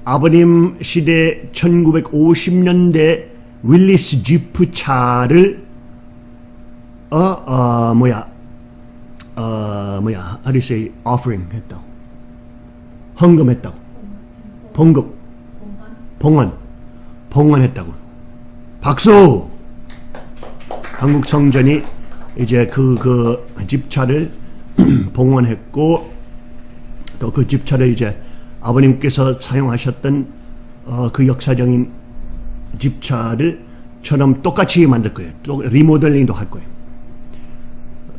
아버님 시대 1950년대 윌리스 지프 차를 어, 어 뭐야 어 뭐야 how do you say offering 했다고. 헌금했다고. 봉급. 봉헌. 봉헌했다고. 박수! 한국 성전이 이제 그, 그 집차를 봉헌했고 또 그 집차를 이제 아버님께서 사용하셨던 어, 그 역사적인 집차를 처럼 똑같이 만들 거예요. 또 리모델링도 할 거예요.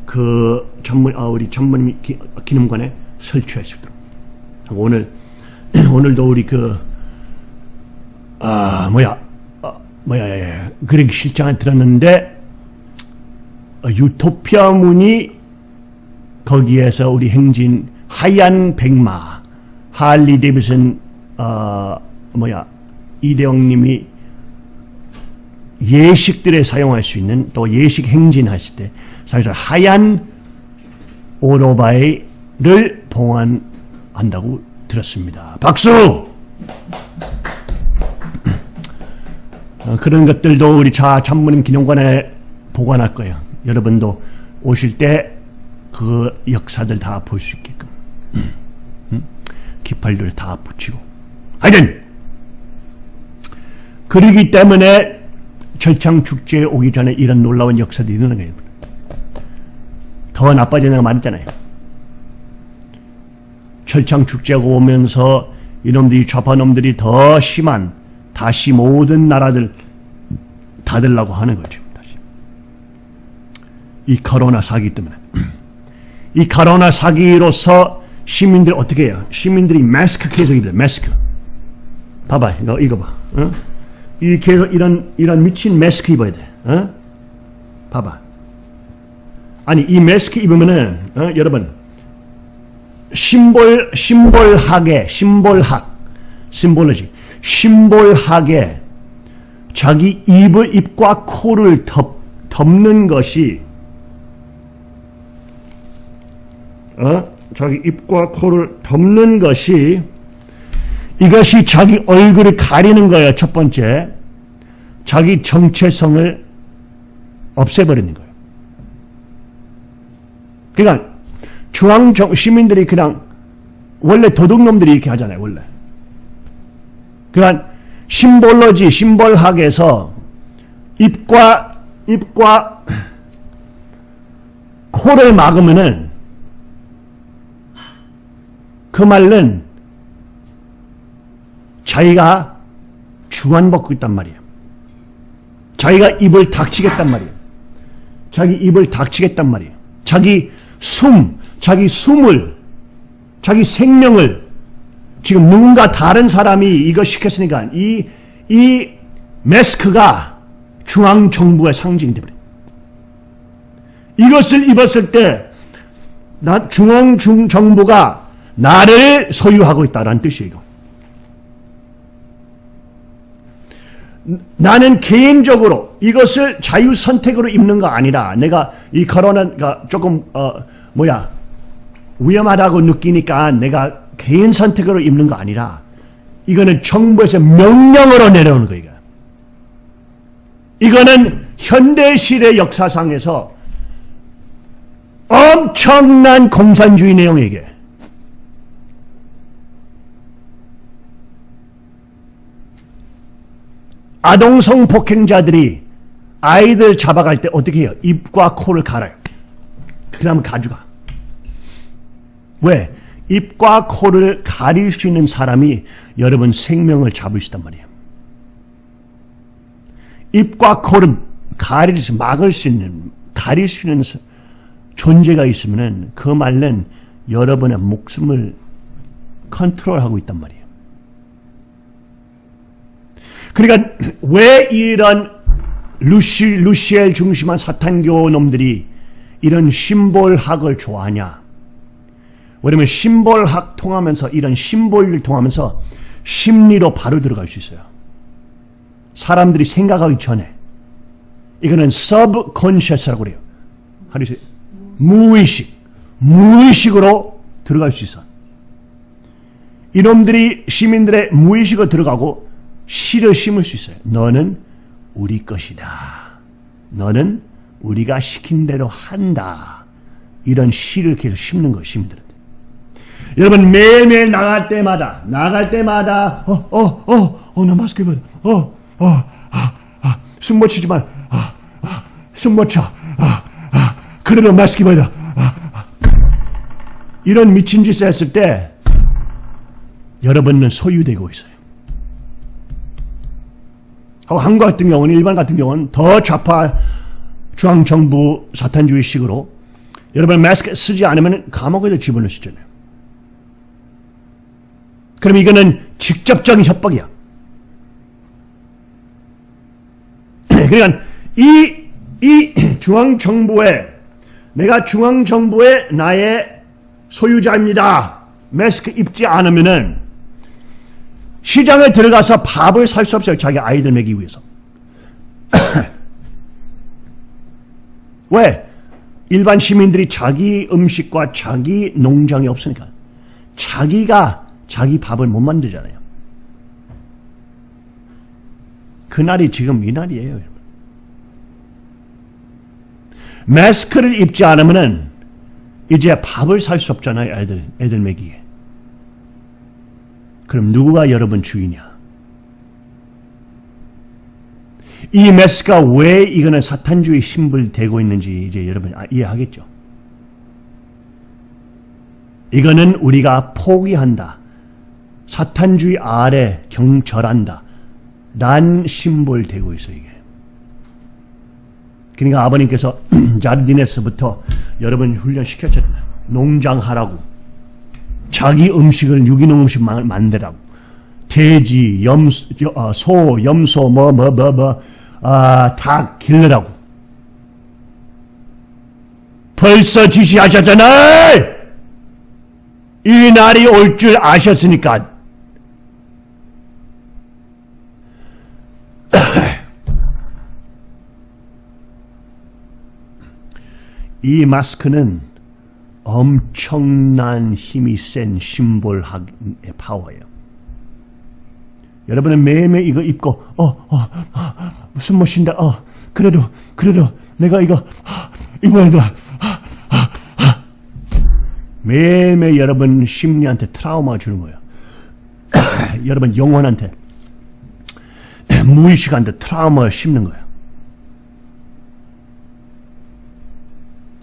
그 전문 아, 우리 전문 기, 기념관에 설치할 수 있도록. 오늘 오늘도 우리 그 아 뭐야 아, 뭐야 예, 예. 그렉 실장을 들었는데 어, 유토피아 문이 거기에서 우리 행진 하얀 백마 할리 데비슨 어 뭐야 이대영님이 예식들에 사용할 수 있는 또 예식 행진하실 때 사실 하얀 오토바이를 봉환한다고 들었습니다. 박수! 어, 그런 것들도 우리 자 참모님 기념관에 보관할 거예요. 여러분도 오실 때 그 역사들 다 볼 수 있게끔? 깃발들 다 붙이고 하여튼 그러기 때문에 절창 축제에 오기 전에 이런 놀라운 역사들이 일어나는 거예요. 더 나빠지는 말했잖아요. 철창 축제가 오면서 이놈들이 좌파놈들이 더 심한 다시 모든 나라들 닫으려고 하는 거죠. 다시. 이 코로나 사기 때문에. 이 코로나 사기로서 시민들 어떻게 해요? 시민들이 마스크 계속 입어요. 마스크. 봐봐. 이거, 이거 봐. 어? 이 계속 이런, 이런 미친 마스크 입어야 돼. 어? 봐봐. 아니, 이 마스크 입으면은, 어? 여러분, 심볼, 심볼학에, 심볼학, 심볼로지, 심볼학에 자기 입을, 입과 코를 덮, 덮는 것이, 어? 자기 입과 코를 덮는 것이, 이것이 자기 얼굴을 가리는 거예요, 첫 번째. 자기 정체성을 없애버리는 거예요. 그러니까, 중앙 정, 시민들이 그냥 원래 도둑놈들이 이렇게 하잖아요. 원래. 그러니까 심볼로지 심볼학에서 입과 입과 코를 막으면은 그 말은 자기가 주관받고 있단 말이에요. 자기가 입을 닥치겠단 말이에요. 자기 입을 닥치겠단 말이에요. 자기 숨, 자기 숨을, 자기 생명을 지금 누군가 다른 사람이 이거 시켰으니까 이, 이 마스크가 중앙정부의 상징이 되버려. 이것을 입었을 때, 나, 중앙정부가 나를 소유하고 있다라는 뜻이에요. 나는 개인적으로 이것을 자유 선택으로 입는 거 아니라 내가 이 코로나가 조금 어 뭐야 위험하다고 느끼니까 내가 개인 선택으로 입는 거 아니라 이거는 정부에서 명령으로 내려오는 거 이거. 이거는 현대시대 역사상에서 엄청난 공산주의 내용이 이게. 아동성 폭행자들이 아이들 잡아갈 때 어떻게 해요? 입과 코를 갈아요. 그 다음 가져가. 왜? 입과 코를 가릴 수 있는 사람이 여러분 생명을 있단 말이에요. 입과 코를 가릴 수, 막을 수 있는, 가릴 수 있는 존재가 있으면은 그 말은 여러분의 목숨을 컨트롤하고 있단 말이에요. 그러니까 왜 이런 루시, 루시엘 중심한 사탄교 놈들이 이런 심볼학을 좋아하냐? 왜냐면 심볼학 통하면서 이런 심볼을 통하면서 심리로 바로 들어갈 수 있어요. 사람들이 생각하기 전에 이거는 subconscious라고 그래요. 하루세 무의식, 무의식으로 들어갈 수 있어. 이놈들이 시민들의 무의식으로 들어가고 씨를 심을 수 있어요. 너는 우리 것이다. 너는 우리가 시킨 대로 한다. 이런 씨를 계속 심는 거예요, 시민들한테. 여러분 매일매일 나갈 때마다 나갈 때마다 어 어 어 어나 마스크 입어 어어 아, 아, 숨못 쉬지 말 아, 아, 숨못 차 아, 아, 그래도 마스크 입어라 아, 아. 이런 미친 짓을 했을 때 여러분은 소유되고 있어요. 하고 한국 같은 경우는 일반 같은 경우는 더 좌파 중앙정부 사탄주의식으로 여러분 마스크 쓰지 않으면 감옥에도 집어넣으시잖아요. 그럼 이거는 직접적인 협박이야. 그러니까 이, 이 중앙정부에 내가 중앙정부의 나의 소유자입니다. 마스크 입지 않으면은 시장에 들어가서 밥을 살 수 없어요. 자기 아이들 먹이기 위해서. 왜? 일반 시민들이 자기 음식과 자기 농장이 없으니까. 자기가 자기 밥을 못 만들잖아요. 그날이 지금 이 날이에요. 여러분. 마스크를 입지 않으면 이제 밥을 살 수 없잖아요. 애들, 애들 먹이에. 그럼 누구가 여러분 주인이야? 이 메스가 왜 이거는 사탄주의 심불 되고 있는지 이제 여러분 이해하겠죠? 이거는 우리가 포기한다. 사탄주의 아래 경절한다. 란 심볼 되고 있어 이게. 그러니까 아버님께서 자르디네스부터 여러분 훈련시켰잖아요. 농장하라고. 자기 음식을 유기농 음식 만들라고. 돼지, 염, 소, 염소, 뭐, 뭐, 뭐, 뭐, 아, 닭 길러라고. 벌써 지시하셨잖아요! 이 날이 올 줄 아셨으니까. 이 마스크는 엄청난 힘이 센 심볼학의 파워예요. 여러분은 매일매일 이거 입고 어, 어, 어 무슨 못 쉰다. 어, 그래도 그래도 내가 이거 입어야 돼. 매일매일 여러분 심리한테 트라우마 주는 거예요. 여러분 영혼한테 무의식한테 트라우마 심는 거예요.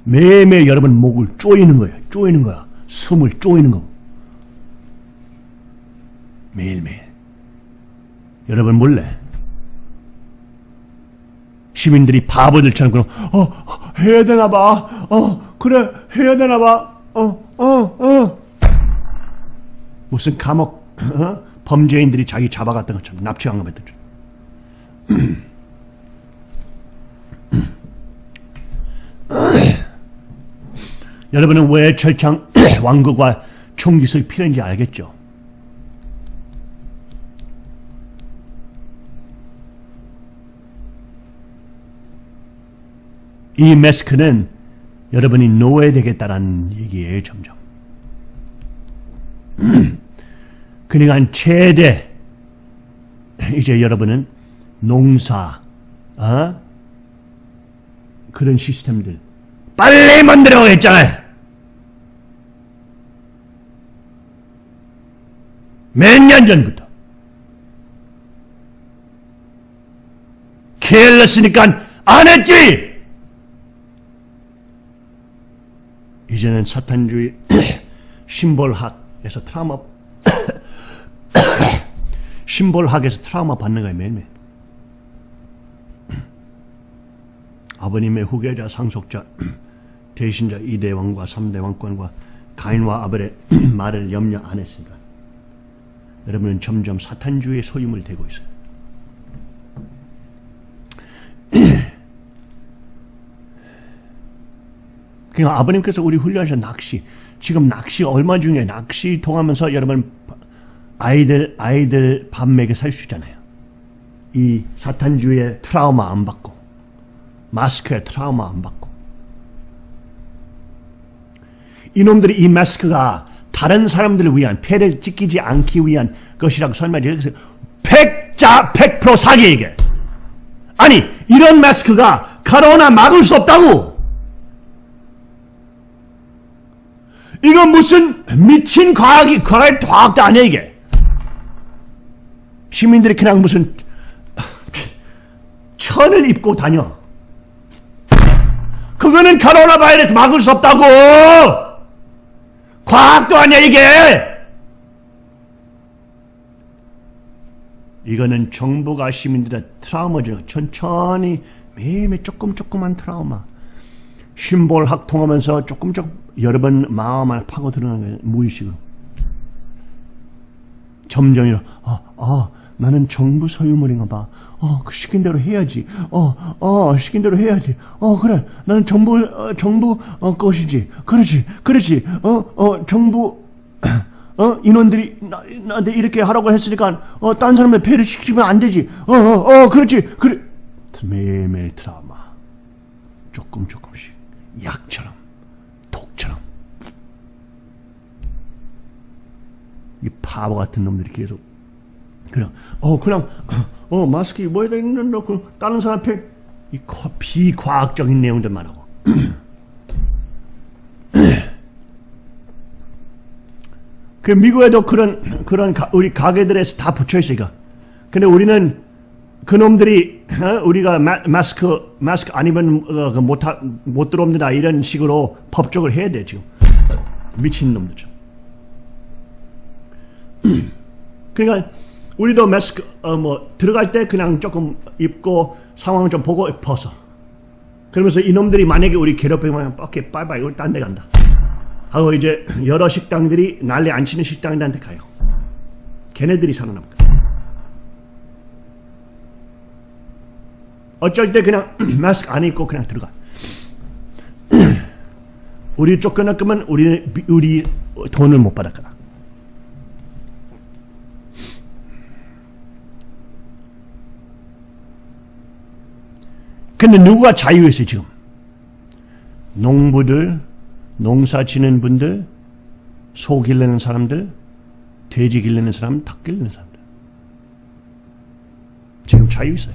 매일매일 여러분 목을 쪼이는 거예요. 쪼이는 거야. 숨을 쪼이는 거. 매일매일. 여러분 몰래 시민들이 바보들처럼 그럼 어 해야 되나 봐. 어 그래 해야 되나 봐. 어 어, 어. 무슨 감옥 어? 범죄인들이 자기 잡아갔던 것처럼 납치한 것들. 여러분은 왜 철창 왕국과 총기술이 필요한지 알겠죠? 이 메스크는 여러분이 노예되겠다라는 얘기예요, 점점. 그러니까 최대 이제 여러분은 농사, 어? 그런 시스템들 빨리 만들어 했잖아요. 몇 년 전부터. 케일러스니까 안 했지! 이제는 사탄주의 심볼학에서 트라우마 심볼학에서 트라우마 받는 거예요 매일매일 아버님의 후계자 상속자 대신자 이대왕과 삼대왕권과 가인과 아벨의 말을 염려 안 했으니까 여러분은 점점 사탄주의 소임을 대고 있어요. 그러니까 아버님께서 우리 훈련하신 낚시 지금 낚시 얼마 중요해 낚시 통하면서 여러분 아이들 아이들 밥 먹여 살 수 있잖아요. 이 사탄주의 트라우마 안 받고 마스크의 트라우마 안 받고 이놈들이 이 마스크가 다른 사람들을 위한 폐를 찢기지 않기 위한 것이라고 설명해 그래서 백자 100% 사기 이게. 아니 이런 마스크가 코로나 막을 수 없다고. 이건 무슨 미친 과학이 과학 과학도 아니야 이게. 시민들이 그냥 무슨 천을 입고 다녀. 그거는 코로나 바이러스 막을 수 없다고 과학도 아니야 이게. 이거는 정부가 시민들의 트라우마죠 천천히 매일매일 조금 조금만 트라우마. 심볼 학 통하면서 조금 조금 여러분 마음 안에 파고 들어가는 거예요 무의식으로. 점점 이러 아, 아 나는 정부 소유물인가 봐. 어, 그 시킨 대로 해야지. 어, 어, 시킨 대로 해야지. 어, 그래. 나는 정부, 어, 정부, 어, 것이지. 그렇지, 그렇지. 어, 어, 정부, 어, 인원들이 나, 나한테 이렇게 하라고 했으니까, 어, 딴 사람의 배를 시키면 안 되지. 어, 어, 어, 그렇지. 그래. 매일매일 드라마. 조금 조금씩. 약처럼. 독처럼. 이 바보 같은 놈들이 계속 그냥 어 그냥 어 마스크 입어야 되는 그 다른 사람 앞에. 이 거- 비과학적인 내용들만 하고. 그 미국에도 그런 그런 가- 우리 가게들에서 다 붙여 이거. 근데 우리는 그 놈들이 어, 우리가 마, 마스크 마스크 안 입으면 어, 그 못, 하- 못 들어옵니다. 이런 식으로 법적으로 해야 돼 지금. 미친 놈들처럼 그러니까 우리도 마스크 어 뭐 들어갈 때 그냥 조금 입고 상황을 좀 보고 벗어. 그러면서 이놈들이 만약에 우리 괴롭히면 뻑게 빠이빠이 우리 딴 데 간다. 하고 이제 여러 식당들이 난리 안 치는 식당들한테 가요. 걔네들이 살아남고. 어쩔 때 그냥 마스크 안 입고 그냥 들어가. 우리 쫓겨날 거면 우리 우리 돈을 못 받을 거다. 근데 누가 자유했어요 지금? 농부들, 농사 지는 분들, 소 길르는 사람들, 돼지 길르는 사람, 닭 길르는 사람들. 지금 자유 있어요.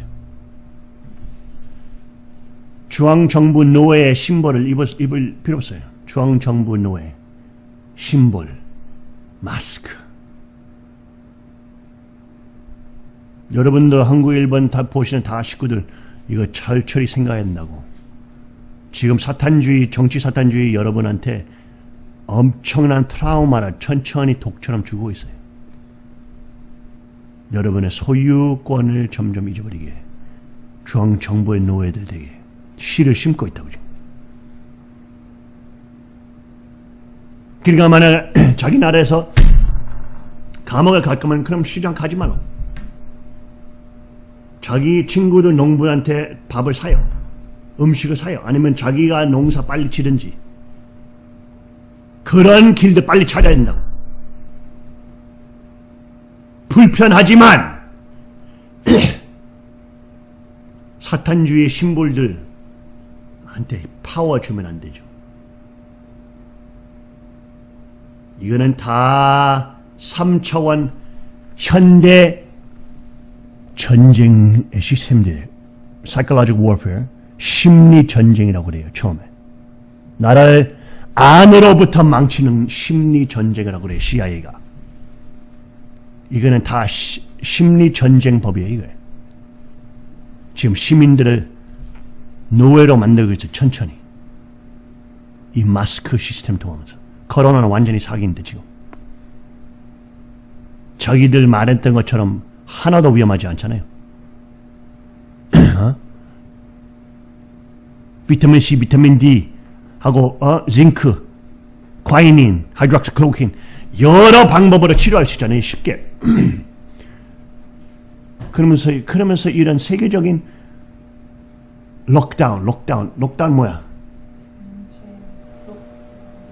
중앙정부 노예의 심벌을 입을, 입을 필요 없어요. 중앙정부 노예, 심벌, 마스크. 여러분도 한국, 일본 다 보시는 다 식구들 이거 철저히 생각해야 된다고. 지금 사탄주의, 정치 사탄주의 여러분한테 엄청난 트라우마를 천천히 독처럼 주고 있어요. 여러분의 소유권을 점점 잊어버리게 중앙 정부의 노예들 되게 씨를 심고 있다고 지금. 그러니까 만약 자기 나라에서 감옥에 갈 거면 그럼 시장 가지 말라고. 자기 친구들 농부한테 밥을 사요. 음식을 사요. 아니면 자기가 농사 빨리 치든지. 그런 길도 빨리 찾아야 된다고. 불편하지만 사탄주의 심볼들한테 파워 주면 안 되죠. 이거는 다 3차원 현대 전쟁의 시스템들, psychological warfare, 심리 전쟁이라고 그래요, 처음에. 나라를 안으로부터 망치는 심리 전쟁이라고 그래요, CIA가. 이거는 다 시- 심리 전쟁 법이에요, 이거. 지금 시민들을 노예로 만들고 있어, 천천히. 이 마스크 시스템 통하면서. 코로나는 완전히 사기인데 지금. 자기들 말했던 것처럼 하나도 위험하지 않잖아요. 어? 비타민 C, 비타민 D 하고 어? 징크, quinine, hydroxychloroquine 여러 방법으로 치료할 수 있잖아요. 쉽게. 그러면서 그러면서 이런 세계적인 lockdown, lockdown, lockdown 뭐야?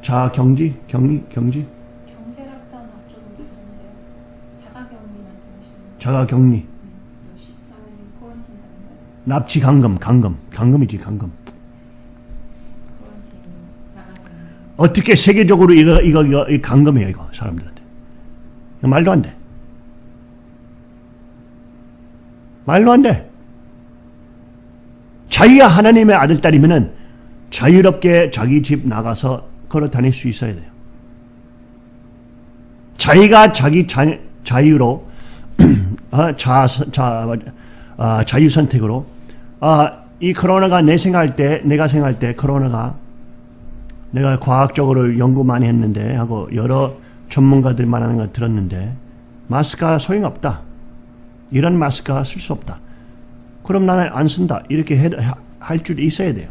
자 경지, 경리, 경지, 경제 lockdown 앞쪽은 다른데 자가격리 말씀하시는 자가 격리, 14일 quarantine 아닌가요? 납치 감금, 감금, 감금이지 감금. 자가격리 어떻게 세계적으로 이거 이거 이거, 감금해요 이거 사람들한테 이거 말도 안 돼. 말도 안 돼. 자기가 하나님의 아들 딸이면은 자유롭게 자기 집 나가서 걸어 다닐 수 있어야 돼요. 자기가 자기 자, 자유로 어, 자, 자, 아, 자유 선택으로 아, 이 코로나가 내 생각할 때 내가 생각할 때 코로나가 내가 과학적으로 연구 많이 했는데 하고 여러 전문가들 말하는 거 들었는데 마스크가 소용없다. 이런 마스크가 쓸 수 없다. 그럼 나는 안 쓴다. 이렇게 할 줄이 있어야 돼요.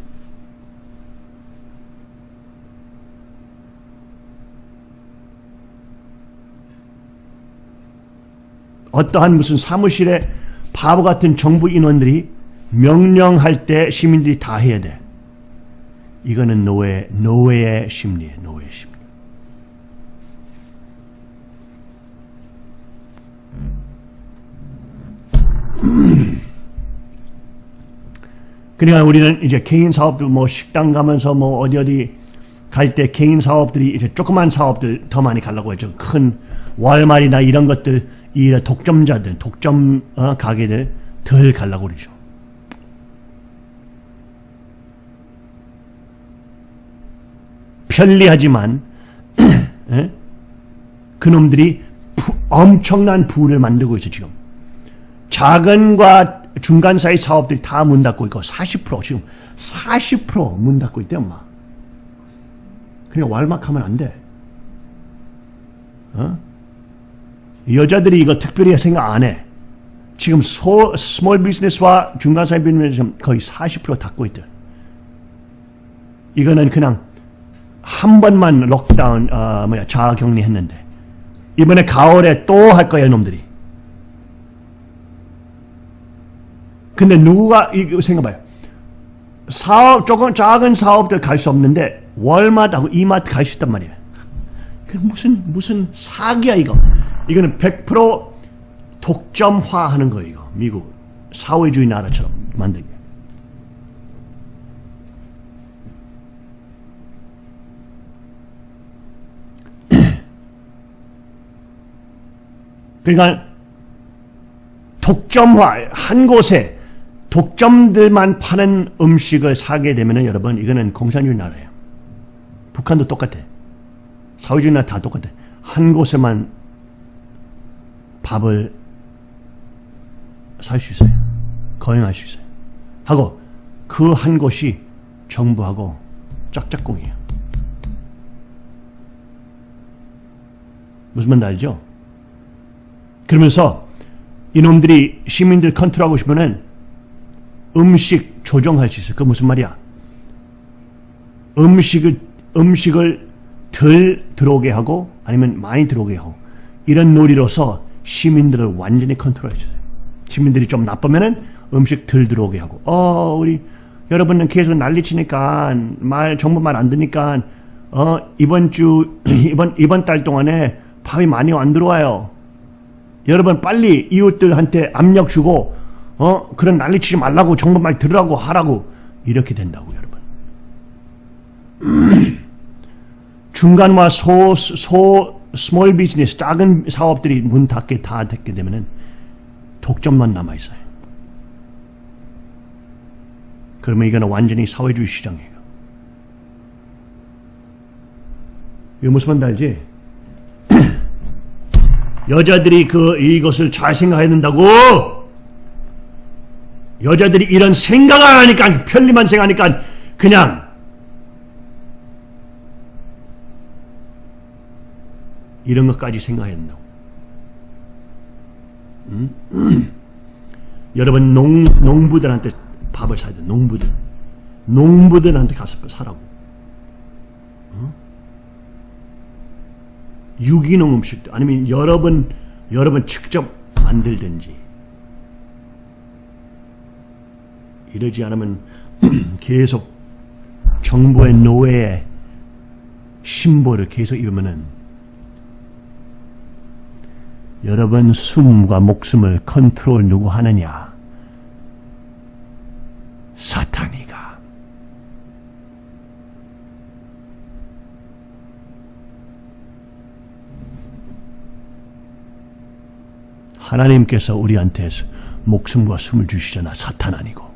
어떠한 무슨 사무실에 바보 같은 정부 인원들이 명령할 때 시민들이 다 해야 돼. 이거는 노예, 노예의 심리예요. 노예의 심리. 그러니까 우리는 이제 개인 사업들 뭐 식당 가면서 뭐 어디 어디 갈 때 개인 사업들이 이제 조그만 사업들 더 많이 가려고 했죠. 큰 월말이나 이런 것들 이 독점자들, 독점 어, 가게들 덜 가려고 그러죠. 편리하지만 에? 그놈들이 부, 엄청난 부를 만들고 있어 지금. 작은과 중간 사이 사업들이 다 문 닫고 있고 40% 지금 40%문 닫고 있대 엄마. 그냥 왈막하면 안 돼. 어? 여자들이 이거 특별히 생각 안 해. 지금 소, small business와 중간 사이 비즈니스 거의 40% 닫고 있대. 이거는 그냥 한 번만 lockdown 어, 뭐야 자가격리 했는데 이번에 가을에 또 할 거야 놈들이. 근데 누가 이거 생각봐요. 사업 조금 작은 사업들 갈 수 없는데 월마트하고 이마트 갈 수 있단 말이야. 그 무슨 무슨 사기야 이거. 이거는 100% 독점화하는 거예요. 이거 미국 사회주의 나라처럼 만들게. 그러니까 독점화 한 곳에 독점들만 파는 음식을 사게 되면은 여러분 이거는 공산주의 나라예요. 북한도 똑같아. 사회주의 나라 다 똑같아. 한 곳에만 밥을 살 수 있어요. 거행할 수 있어요. 하고 그 한 곳이 정부하고 짝짝꿍이에요. 무슨 말인지 알죠? 그러면서 이놈들이 시민들 컨트롤하고 싶으면 음식 조정할 수 있어요. 그 무슨 말이야? 음식을 음식을 덜 들어오게 하고 아니면 많이 들어오게 하고 이런 놀이로서 시민들을 완전히 컨트롤해 주세요. 시민들이 좀 나쁘면은 음식 덜 들어오게 하고 어 우리 여러분은 계속 난리 치니까 말 정부 말 안 듣니까 어 이번 주 이번 이번 달 동안에 밥이 많이 안 들어와요. 여러분 빨리 이웃들한테 압력 주고 어 그런 난리 치지 말라고 정부 말 들으라고 하라고 이렇게 된다고 여러분. 중간과 소, 소, small business, 작은 사업들이 문 닫게 다 닫게 되면은 독점만 남아있어요. 그러면 이거는 완전히 사회주의 시장이에요. 이거 무슨 말인지? 여자들이 그, 이것을 잘 생각해야 된다고! 여자들이 이런 생각을 하니까, 편리만 생각하니까, 그냥, 이런 것까지 된다고. 음? 여러분 농, 농부들한테 밥을 사야 돼. 농부들. 농부들한테 가서 사라고. 어? 유기농 음식도 아니면 여러분 여러분 직접 만들든지 이러지 않으면 계속 정부의 노예의 심보를 계속 입으면은 여러분 숨과 목숨을 컨트롤 누구 하느냐? 사탄이가. 하나님께서 우리한테 목숨과 숨을 주시잖아. 사탄 아니고.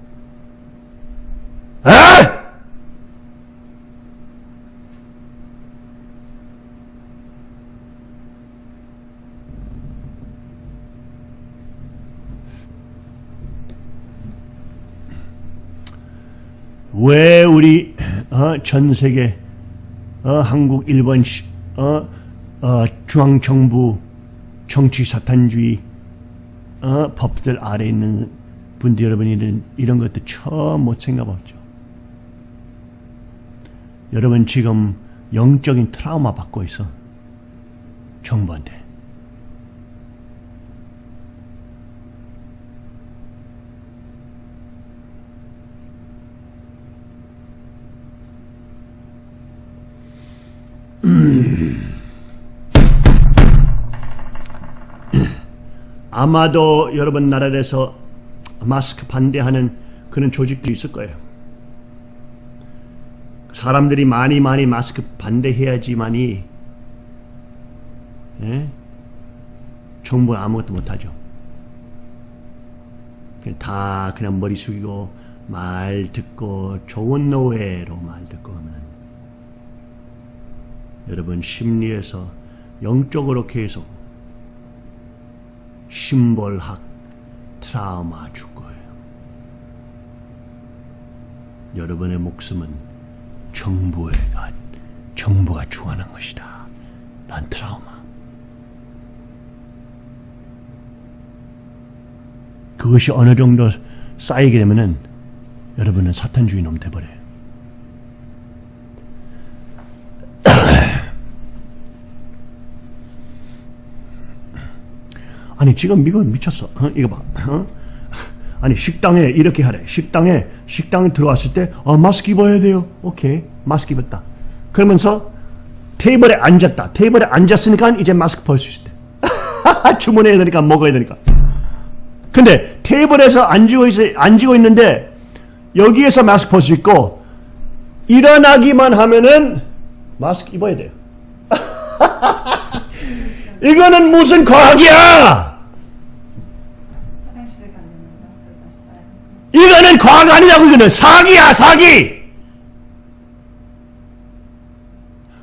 왜 우리 어, 전 세계 어, 한국, 일본, 시- 어, 어, 중앙 정부 정치 사탄주의 어, 법들 아래 있는 분들 여러분이 이런, 이런 것도 처음 못 생각했죠. 여러분 지금 영적인 트라우마 받고 있어. 정부한테. 아마도 여러분 나라에서 마스크 반대하는 그런 조직들이 있을 거예요. 사람들이 많이 많이 마스크 반대해야지만이 예? 정부는 아무것도 못하죠. 다 그냥 머리 숙이고 말 듣고 좋은 노예로 말 듣고 하면 여러분 심리에서 영적으로 계속 심볼학 트라우마 줄 거예요. 여러분의 목숨은 정부가 정부가 주관한 것이다. 란 트라우마. 그것이 어느 정도 쌓이게 되면은 여러분은 사탄주의 놈 돼버려요. 아니 지금 미국은 미쳤어. 어? 이거 봐. 어? 아니 식당에 이렇게 하래. 식당에 식당에 들어왔을 때 어, 마스크 입어야 돼요. 오케이 마스크 입었다. 그러면서 테이블에 앉았다. 테이블에 앉았으니까 이제 마스크 벗을 수 있대. 주문해야 되니까 먹어야 되니까. 근데 테이블에서 앉고 있 앉고 있는데 여기에서 마스크 벗을 수 있고 일어나기만 하면은 마스크 입어야 돼요. 이거는 무슨 과학이야? 이거는 과학 아니냐고 이거는 사기야 사기.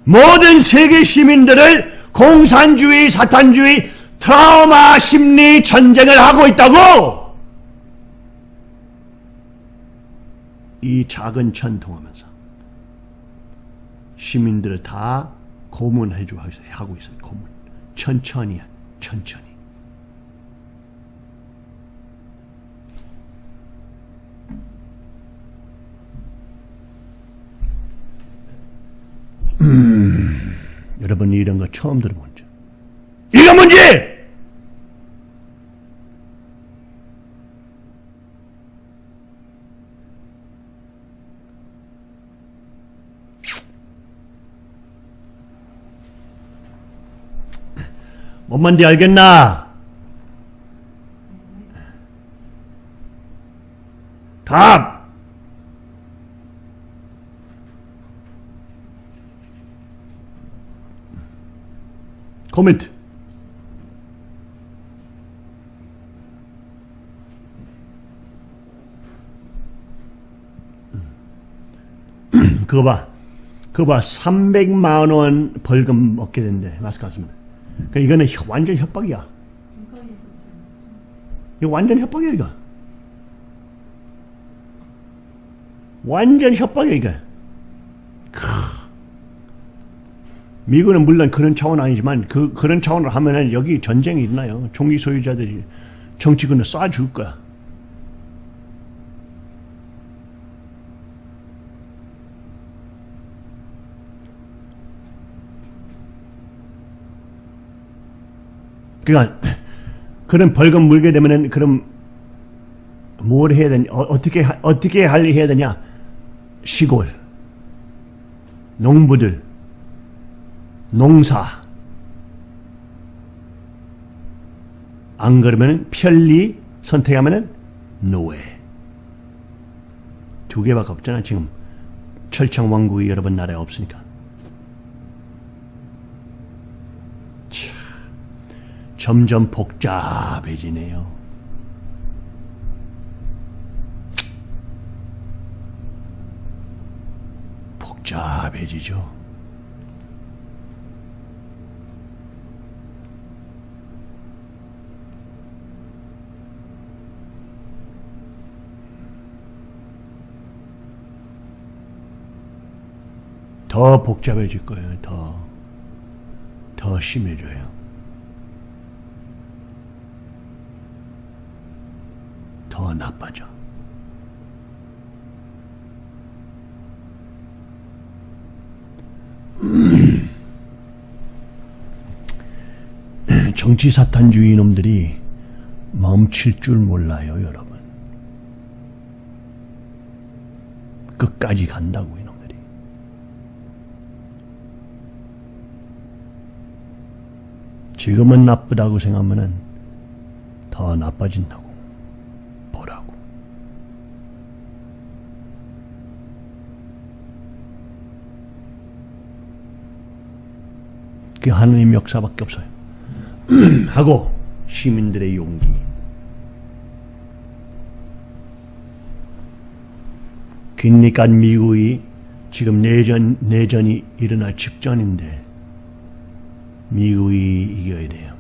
모든 세계 시민들을 공산주의, 사탄주의, 트라우마 심리 전쟁을 하고 있다고. 이 작은 전통하면서 시민들을 다 고문해 주 하고 있어요. 고문. 천천히, 천천히. 여러분이 이런 거 처음 들어본 적. 이거 문제! 뭔 말인지 알겠나? 답! 코멘트. 그거 봐. 그거 봐. 300만 원 벌금 얻게 된대. 마스크 안 쓰면. 그 이거는 협- 완전 협박이야. 이거 완전 협박이야, 이거. 완전 협박이야, 이거. 크. 미국은 물론 그런 차원 아니지만 그 그런 차원으로 하면은 여기 전쟁이 일어나요. 총기 소유자들이 정치군을 쏴 줄 거야. 그러니까 그런 벌금 물게 되면은 그럼 뭘 해야 되냐? 어, 어떻게 하- 어떻게 할 해야 되냐? 시골 농부들 농사. 안 그러면은 편리 선택하면은 노예. 두 개밖에 없잖아 지금. 철창 왕국이 여러 번 나라에 없으니까. 참, 점점 복잡해지네요. 복잡해지죠 더 복잡해질 거예요. 더, 더 심해져요. 더 나빠져. 정치 사탄주의 놈들이 멈출 줄 몰라요, 여러분. 끝까지 간다고 이놈들이. 지금은 나쁘다고 생각하면은 더 나빠진다고 보라고. 그게 하느님 역사밖에 없어요. 하고 시민들의 용기. 그러니까 미국이 지금 내전 내전이 일어날 직전인데 미국이 이겨야 돼요.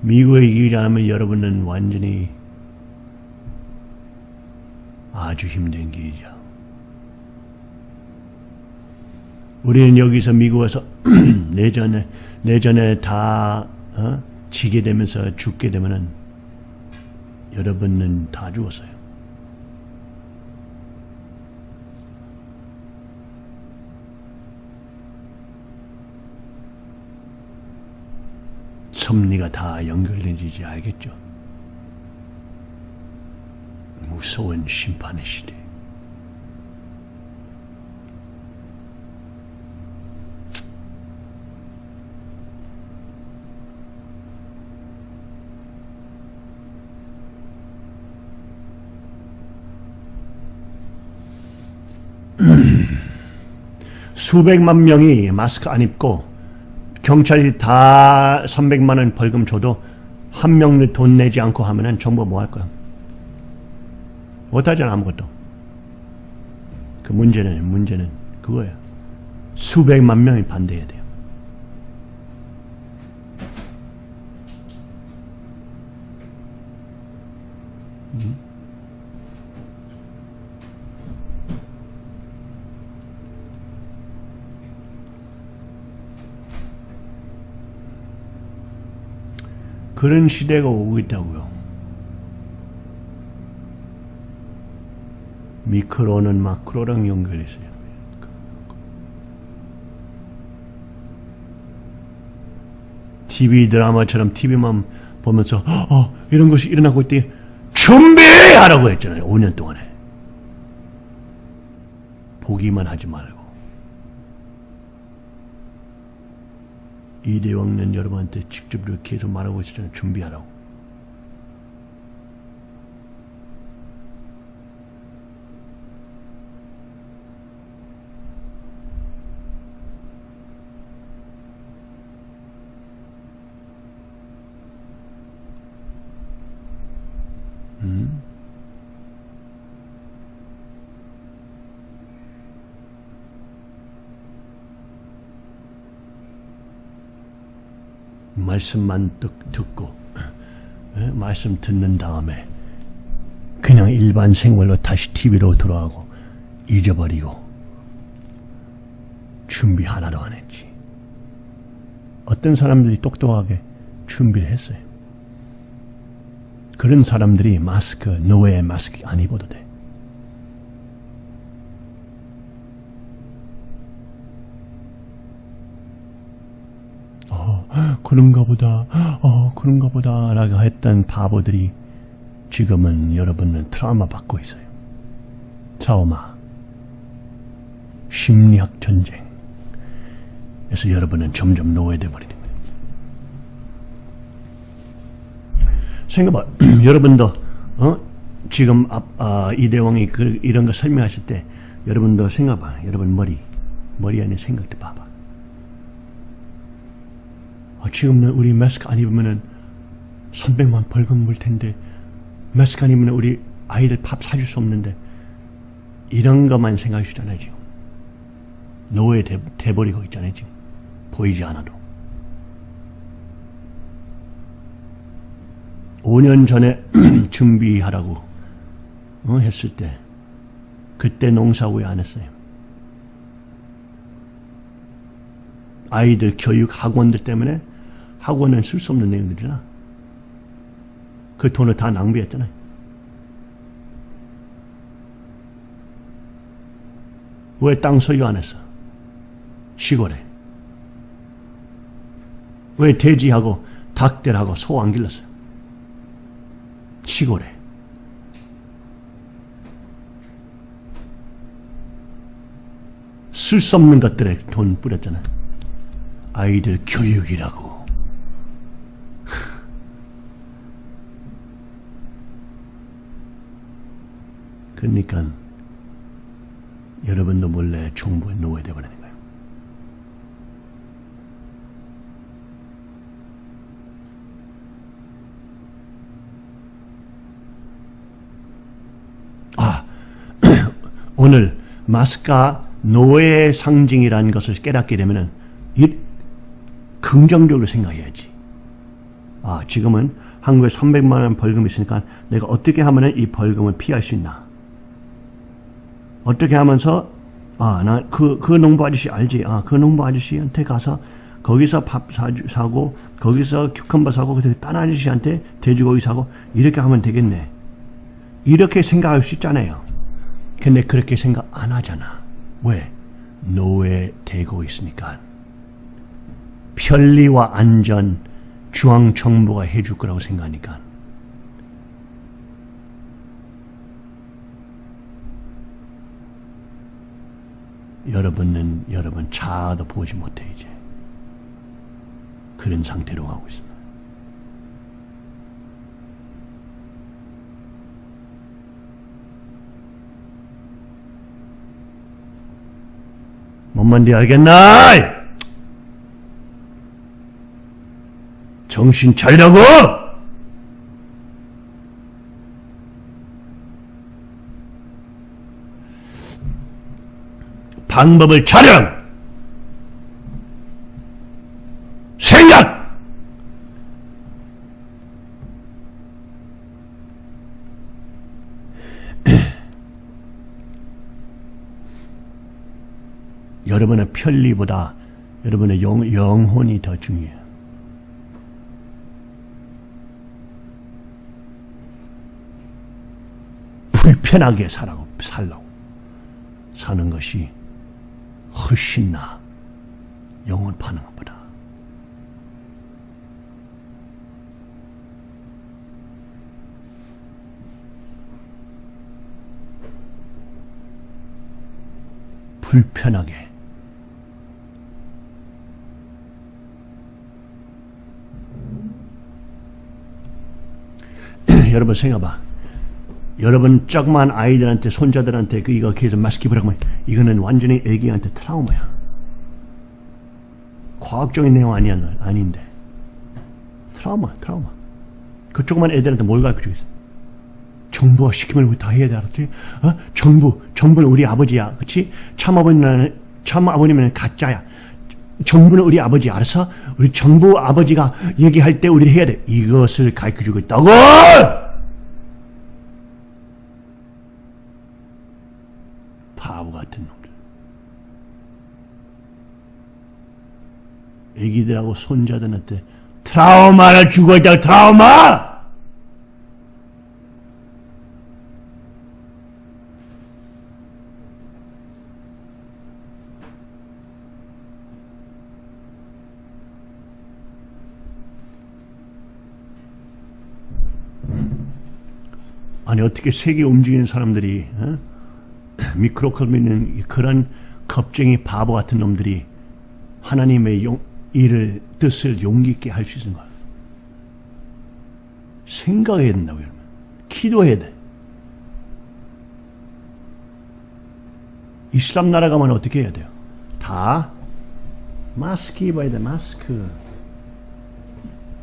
미국이 이기지 않으면 여러분은 완전히 아주 힘든 길이죠. 우리는 여기서 미국에서 내전에 내전에 다 어? 지게 되면서 죽게 되면은 여러분은 다 죽었어요. 섭리가 다 연결된지 알겠죠? 무서운 심판의 시대. 수백만 명이 마스크 안 입고 경찰이 다 300만 원 벌금 줘도 한 명을 돈 내지 않고 하면은 정부가 뭐할 거야? 못하잖아 아무것도. 그 문제는 문제는 그거야. 수백만 명이 반대해야 돼요. 그런 시대가 오고 있다고요. 미크로는 마크로랑 연결했어요. TV 드라마처럼 TV만 보면서 어, 이런 것이 일어나고 있대 준비하라고 했잖아요. 5년 동안에. 보기만 하지 말고. 이대왕은 여러분한테 직접 이렇게 계속 말하고 있었잖아요. 준비하라고. 말씀만 듣- 듣고 에? 말씀 듣는 다음에 그냥 일반 생활로 다시 TV로 돌아가고 잊어버리고 준비 하나도 안 했지. 어떤 사람들이 똑똑하게 준비를 했어요. 그런 사람들이 마스크, 노예 마스크 안 입어도 돼. 어, 그런가 보다, 어, 그런가 보다, 라고 했던 바보들이 지금은 여러분은 트라우마 받고 있어요. 트라우마. 심리학 전쟁. 그래서 여러분은 점점 노예돼 버리는 거예요. 생각봐, 여러분도 어? 지금 앞, 아, 이대왕이 그, 이런 거 설명하실 때 여러분도 생각봐, 여러분 머리 머리 안에 생각도 봐봐. 아, 지금 우리 마스크 안 입으면은 300만 벌금 물 텐데 마스크 안 입으면 우리 아이들 밥 사줄 수 없는데 이런 것만 생각해 주잖아요 지금. 노예 돼, 돼버리고 있잖아요 지금. 보이지 않아도. 5년 전에 준비하라고 어, 했을 때 그때 농사 왜 안 했어요? 아이들 교육 학원들 때문에 학원은 쓸 수 없는 내용들이라 그 돈을 다 낭비했잖아요. 왜 땅 소유 안 했어? 시골에. 왜 돼지하고 닭들하고 소 안 길렀어요? 시골에. 쓸 수 없는 것들에 돈 뿌렸잖아요. 아이들 교육이라고. 그러니까 여러분도 몰래 정부에 노예돼 버리는 거예요. 아, 오늘 마스크가 노예의 상징이라는 것을 깨닫게 되면은 이 긍정적으로 생각해야지. 아, 지금은 한국에 300만 원 벌금이 있으니까 내가 어떻게 하면 이 벌금을 피할 수 있나? 어떻게 하면서 아, 나그그 농부 아저씨 알지? 아, 그 농부 아저씨한테 가서 거기서 밥 사주, 사고 거기서 큐컴버 사고 그딴 아저씨한테 돼지고기 사고 이렇게 하면 되겠네. 이렇게 생각할 수 있잖아요. 근데 그렇게 생각 안 하잖아. 왜? 노예 되고 있으니까. 편리와 안전 중앙정부가 해줄 거라고 생각하니까. 여러분은 여러분 차도 보지 못해 이제. 그런 상태로 가고 있습니다. 뭔 말인지 알겠나? 정신 차리라고! 방법을 차려! 생각! 여러분의 편리보다 여러분의 영, 영혼이 더 중요해요. 불편하게 살라고, 살라고 사는 것이 훨씬 나 영혼 파는 것보다. 불편하게 여러분 생각봐. 여러분 조그만 아이들한테 손자들한테 그 이거 계속 마스크 입으라고 이거는 완전히 애기한테 트라우마야. 과학적인 내용 아니야 아닌데 트라우마 트라우마. 그 조그만 애들한테 뭘 가르쳐 주겠어? 정부가 시키면 우리 다 해야 돼 알았지? 어? 정부 정부는 우리 아버지야, 그렇지? 참 아버님은 참 아버님은 가짜야. 정부는 우리 아버지 알아서 우리 정부 아버지가 얘기할 때 우리 해야 돼. 이것을 가르쳐 주고 있다고. 바보 같은 놈들. 애기들하고 손자들한테 트라우마를 주고 있다고 트라우마! 아니 어떻게 세계 움직이는 사람들이 어? 미크로컬미는 그런 겁쟁이 바보 같은 놈들이 하나님의 용, 일을 뜻을 용기 있게 할 수 있는 거야. 생각해야 된다고 여러분. 기도해야 돼. 이슬람 나라 가면 어떻게 해야 돼요? 다 마스크 입어야 돼. 마스크.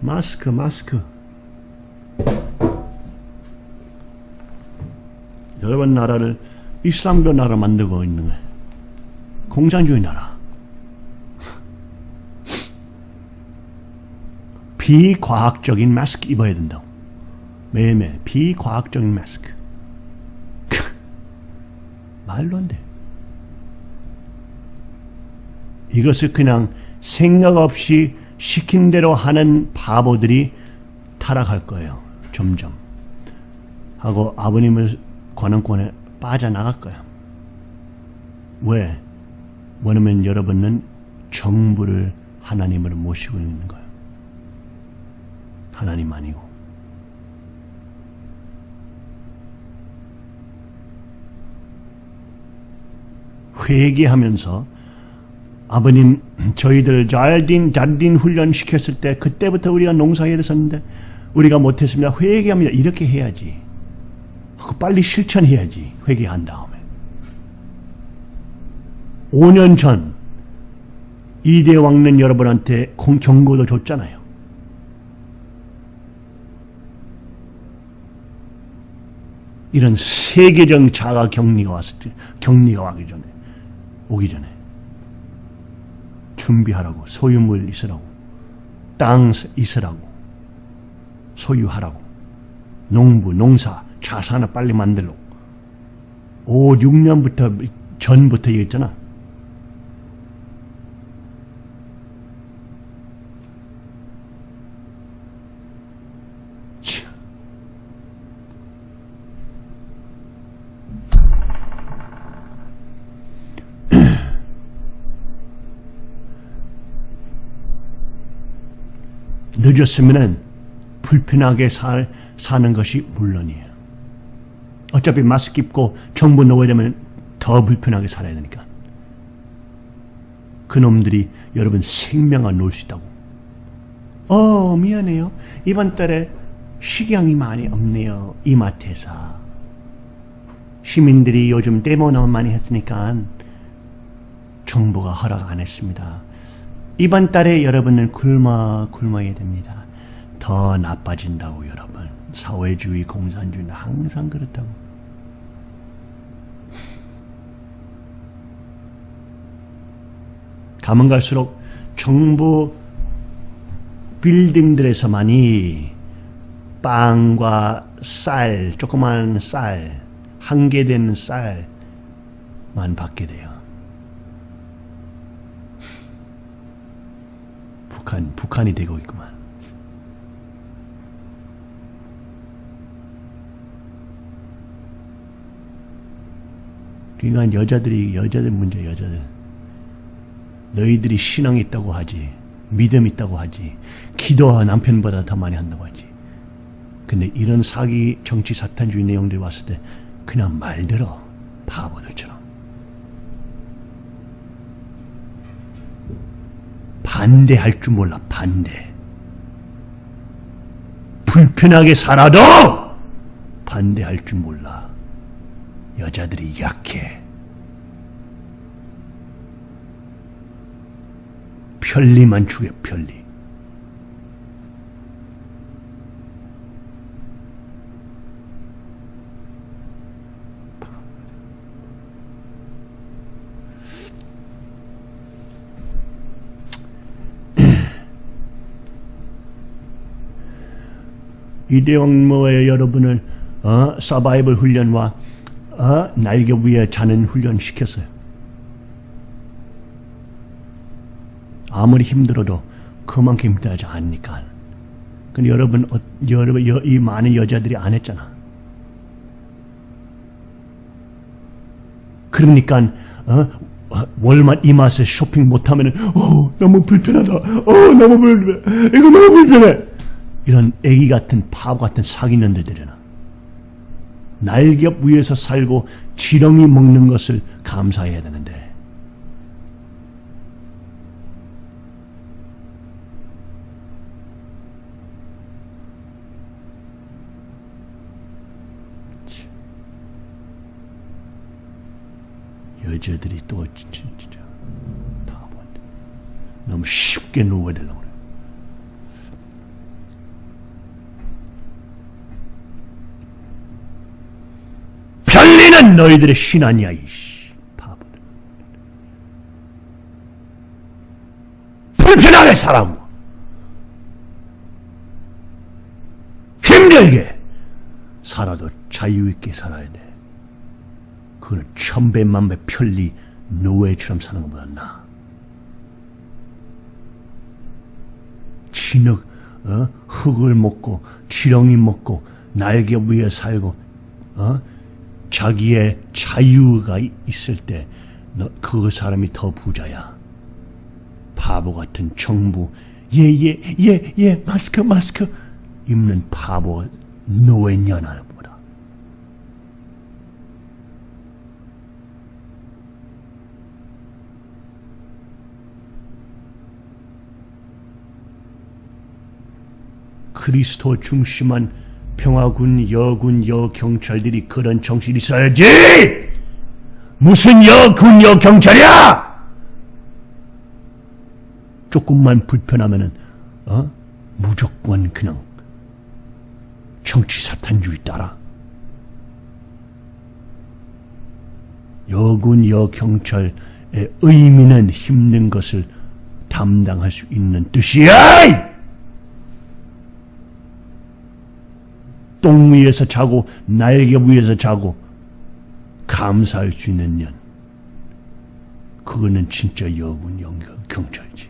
마스크, 마스크. 여러분 나라를 이슬람교 나라 만들고 있는 거예요. 공산주의 나라. 비과학적인 마스크 입어야 된다고. 매일매일 비과학적인 마스크. 말도 안 돼. 이것을 그냥 생각 없이 시킨 대로 하는 바보들이 타락할 거예요. 점점. 하고 아버님을 관원권에 빠져나갈 거야. 왜? 왜냐면 여러분은 정부를 하나님으로 모시고 있는 거예요. 하나님 아니고. 회개하면서 아버님 저희들 잘딘 잘딘 훈련 시켰을 때 그때부터 우리가 농사일을 썼는데 우리가 못했습니다. 회개합니다. 이렇게 해야지. 빨리 실천해야지. 회개한 다음에. 5년 전 이대 왕는 여러분한테 공- 경고도 줬잖아요. 이런 세계적 자가 격리가 왔을 때, 격리가 와기 전에, 오기 전에 준비하라고 소유물 있으라고 땅 있으라고 소유하라고 농부 농사 자산을 빨리 만들라고. 5, 6년부터 전부터 얘기했잖아 늦었으면은 불편하게 살, 사는 것이 물론이에요. 어차피 마스크 입고 정부 놓아야 되면 더 불편하게 살아야 되니까. 그놈들이 여러분 생명을 놓을 수 있다고. 어, 미안해요. 이번 달에 식량이 많이 없네요. 이마트에서. 시민들이 요즘 데모 너무 많이 했으니까 정부가 허락 안 했습니다. 이번 달에 여러분은 굶어 굶어야 됩니다. 더 나빠진다고 여러분. 사회주의, 공산주의는 항상 그렇다고. 가면 갈수록 정부 빌딩들에서만이 빵과 쌀, 조그만 쌀, 한개된 쌀만 받게 돼요. 북한, 북한이 되고 있구만. 그러니까 여자들이, 여자들 문제, 여자들. 너희들이 신앙이 있다고 하지. 믿음 있다고 하지. 기도와 남편보다 더 많이 한다고 하지. 근데 이런 사기, 정치 사탄주의 내용들이 왔을 때 그냥 말들어. 바보들처럼. 반대할 줄 몰라, 반대. 불편하게 살아도 반대할 줄 몰라. 여자들이 약해. 편리만 추구해, 편리. 이대왕모의 여러분을 어, 서바이벌 훈련과 어, 날개 위에 자는 훈련 시켰어요. 아무리 힘들어도 그만큼 힘들지 않으니까. 근데 여러분, 어, 여러분, 여- 이 많은 여자들이 안 했잖아. 그러니까, 어, 어, 월말 이마트에 쇼핑 못하면 은, 어, 너무 불편하다. 어, 너무 불편해. 이거 너무 불편해. 이런 애기 같은 바보 같은 사기년들이잖아. 날겹 위에서 살고 지렁이 먹는 것을 감사해야 되는데. 여자들이 또 진짜 바보한테 너무 쉽게 누워들려고 편리는 너희들의 신 아니야, 이씨. 바보들. 불편하게 살라고. 힘들게 살아도 자유있게 살아야 돼. 그거는 천배만배 편리 노예처럼 사는 것보다 나아. 진흙, 어? 흙을 먹고 지렁이 먹고 날개 위에 살고 어? 자기의 자유가 있을 때 그 사람이 더 부자야. 바보 같은 정부. 예예 예예 마스크 마스크. 입는 바보 노예년하보다 그리스도 중심한 평화군, 여군, 여경찰들이 그런 정신이 있어야지! 무슨 여군, 여경찰이야! 조금만 불편하면은, 어? 무조건 그냥 정치 사탄주의 따라. 여군, 여경찰의 의미는 힘든 것을 담당할 수 있는 뜻이야! 똥 위에서 자고 날개 위에서 자고 감사할 수 있는 년. 그거는 진짜 여군 영경 경찰이지.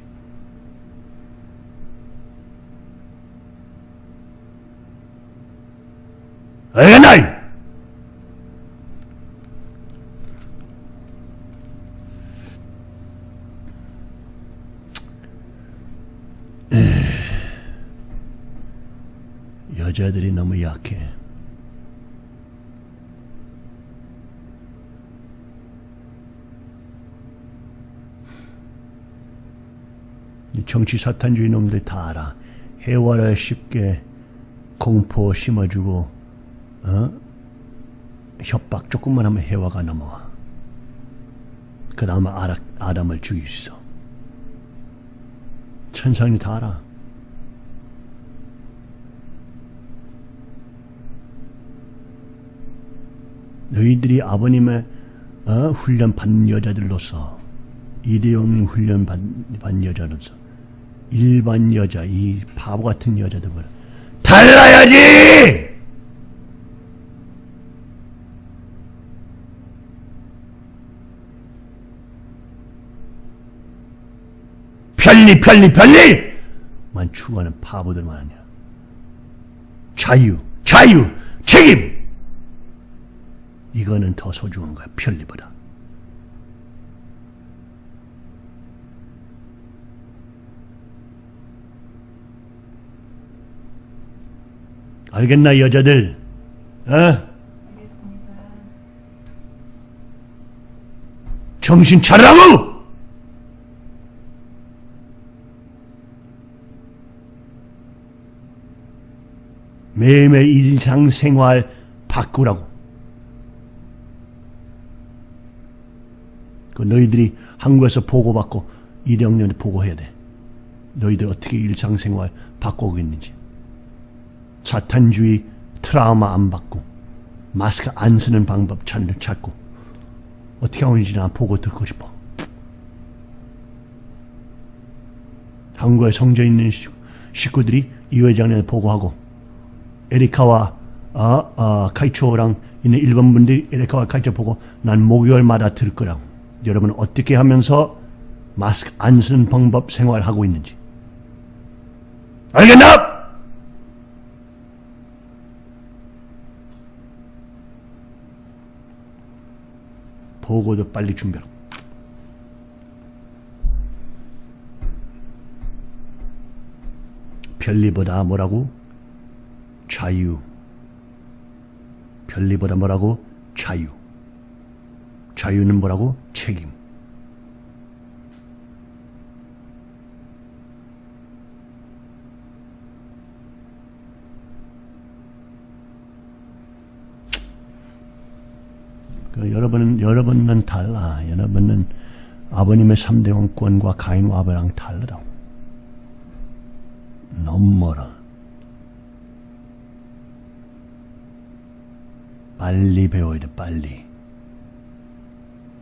알겠나이? 여자들이 너무 약해. 이 정치 사탄주의 놈들 다 알아. 해와를 쉽게 공포 심어주고, 어? 협박 조금만 하면 해와가 넘어와. 그 다음에 아담을 죽일 수 있어. 천상이 다 알아. 너희들이 아버님의 어? 훈련 받는 여자들로서 이대용 훈련 받, 받는 여자로서 일반 여자 이 바보 같은 여자들보다 달라야지! 편리 편리 편리! 만 추구하는 바보들만 아니야. 자유 자유 책임 이거는 더 소중한 거야. 편리보다. 알겠나 여자들? 어? 정신 차리라고! 매일매일 일상생활 바꾸라고 그 너희들이 한국에서 보고받고 이대형님한테 보고해야 돼. 너희들 어떻게 일상생활 바꾸고 있는지. 사탄주의 트라우마 안 받고 마스크 안 쓰는 방법 찾- 찾고 어떻게 하는지 나 보고 듣고 싶어. 한국에 성져 있는 시- 식구들이 이 회장님한테 보고하고 에리카와 어, 어, 카이초랑 있는 일본 분들이 에리카와 카이초 보고 난 목요일마다 들을 거라고. 여러분 어떻게 하면서 마스크 안 쓰는 방법 생활하고 있는지. 알겠나? 보고도 빨리 준비하라. 편리보다 뭐라고? 자유. 편리보다 뭐라고? 자유. 자유는 뭐라고? 책임. 그 여러분은 여러분은 달라. 여러분은 아버님의 3대 왕권과 가인과 아벨랑 다르다고. 너무 멀어. 빨리 배워야 돼, 빨리.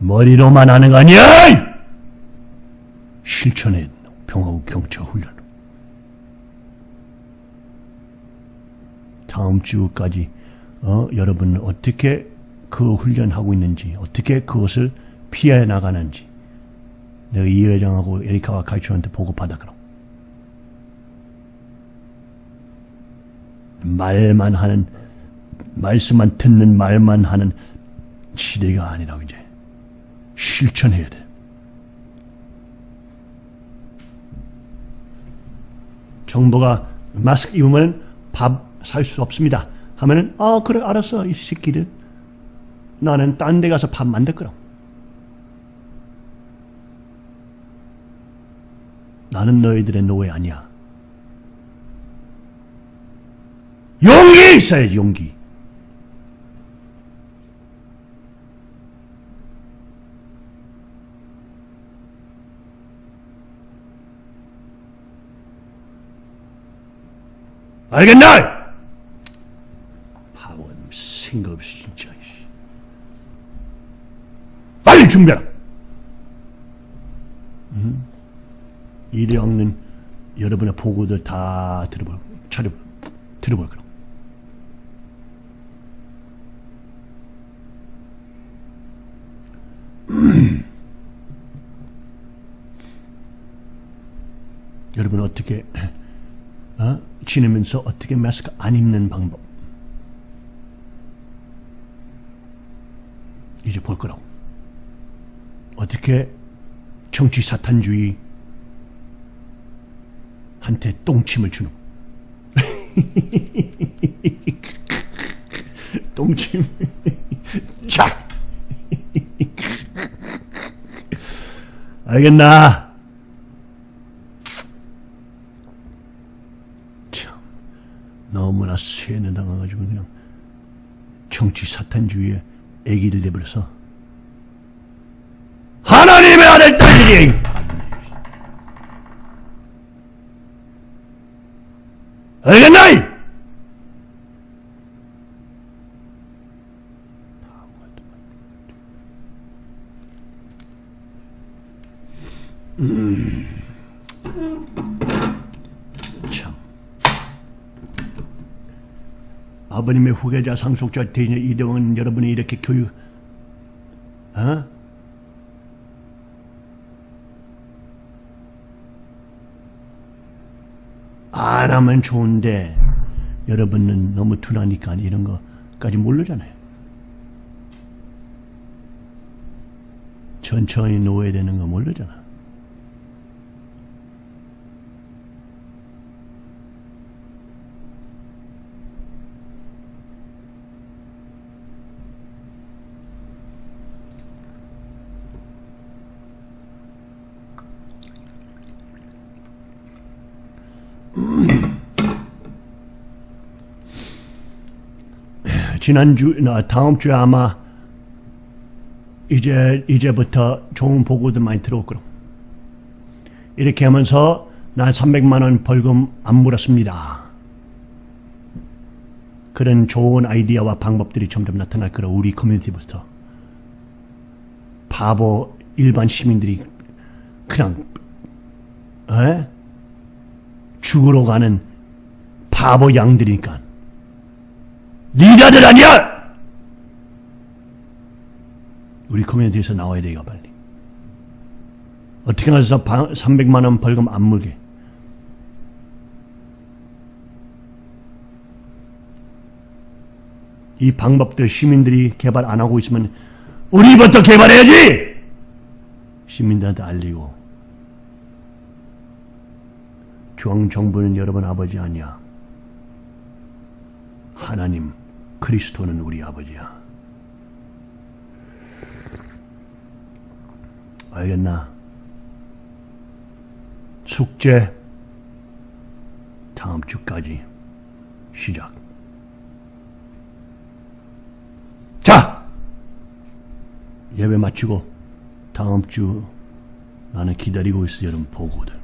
머리로만 하는 거 아니야! 실천해, 평화국 경찰 훈련. 다음 주까지, 어, 여러분은 어떻게 그 훈련하고 있는지, 어떻게 그것을 피해 나가는지, 내가 이 회장하고 에리카와 가이초한테 보고받아, 그럼. 말만 하는 말씀만 듣는 말만 하는 시대가 아니라고 이제 실천해야 돼. 정부가 마스크 입으면 밥 살 수 없습니다. 하면은 아 그래 알았어 이 새끼들 나는 딴 데 가서 밥 만들 거라. 나는 너희들의 노예 아니야. 용기 있어야지 용기. 알겠나? 바보 생각 없이 진짜. 씨. 빨리 준비하라. 음? 이대왕는 여러분의 보고들 다 들어볼, 차려, 들어볼 거라. 여러분 어떻게 어? 지내면서 어떻게 마스크 안 입는 방법. 이제 볼 거라고. 어떻게 정치 사탄주의 한테 똥침을 주는 똥침. 자! 알겠나? 참 너무나 쇠뇌 당해가지고 그냥 정치 사탄주의에 애기를 내버려서 하나님의 아들 딸들이 알겠나? 참. 아버님의 후계자 상속자 대신 이대왕은 여러분이 이렇게 교육, 어? 안 하면 좋은데 여러분은 너무 둔하니까 이런 거까지 모르잖아요. 천천히 놓아야 되는 거 모르잖아. 지난주, 나 다음 주에 아마 이제, 이제부터 좋은 보고들 많이 들어올 거로. 이렇게 하면서 난 300만원 벌금 안 물었습니다. 그런 좋은 아이디어와 방법들이 점점 나타날 거라, 우리 커뮤니티부터. 바보 일반 시민들이 그냥, 에? 죽으러 가는 바보 양들이니까. 니가들 아니야! 우리 커뮤니티에서 나와야 돼요, 빨리. 어떻게 해서 300만 원 벌금 안 물게. 이 방법들 시민들이 개발 안 하고 있으면 우리부터 개발해야지! 시민들한테 알리고. 중앙정부는 여러분 아버지 아니야. 하나님, 그리스도는 우리 아버지야. 알겠나? 숙제 다음 주까지 시작. 자! 예배 마치고 다음 주 나는 기다리고 있어 여러분 보고들.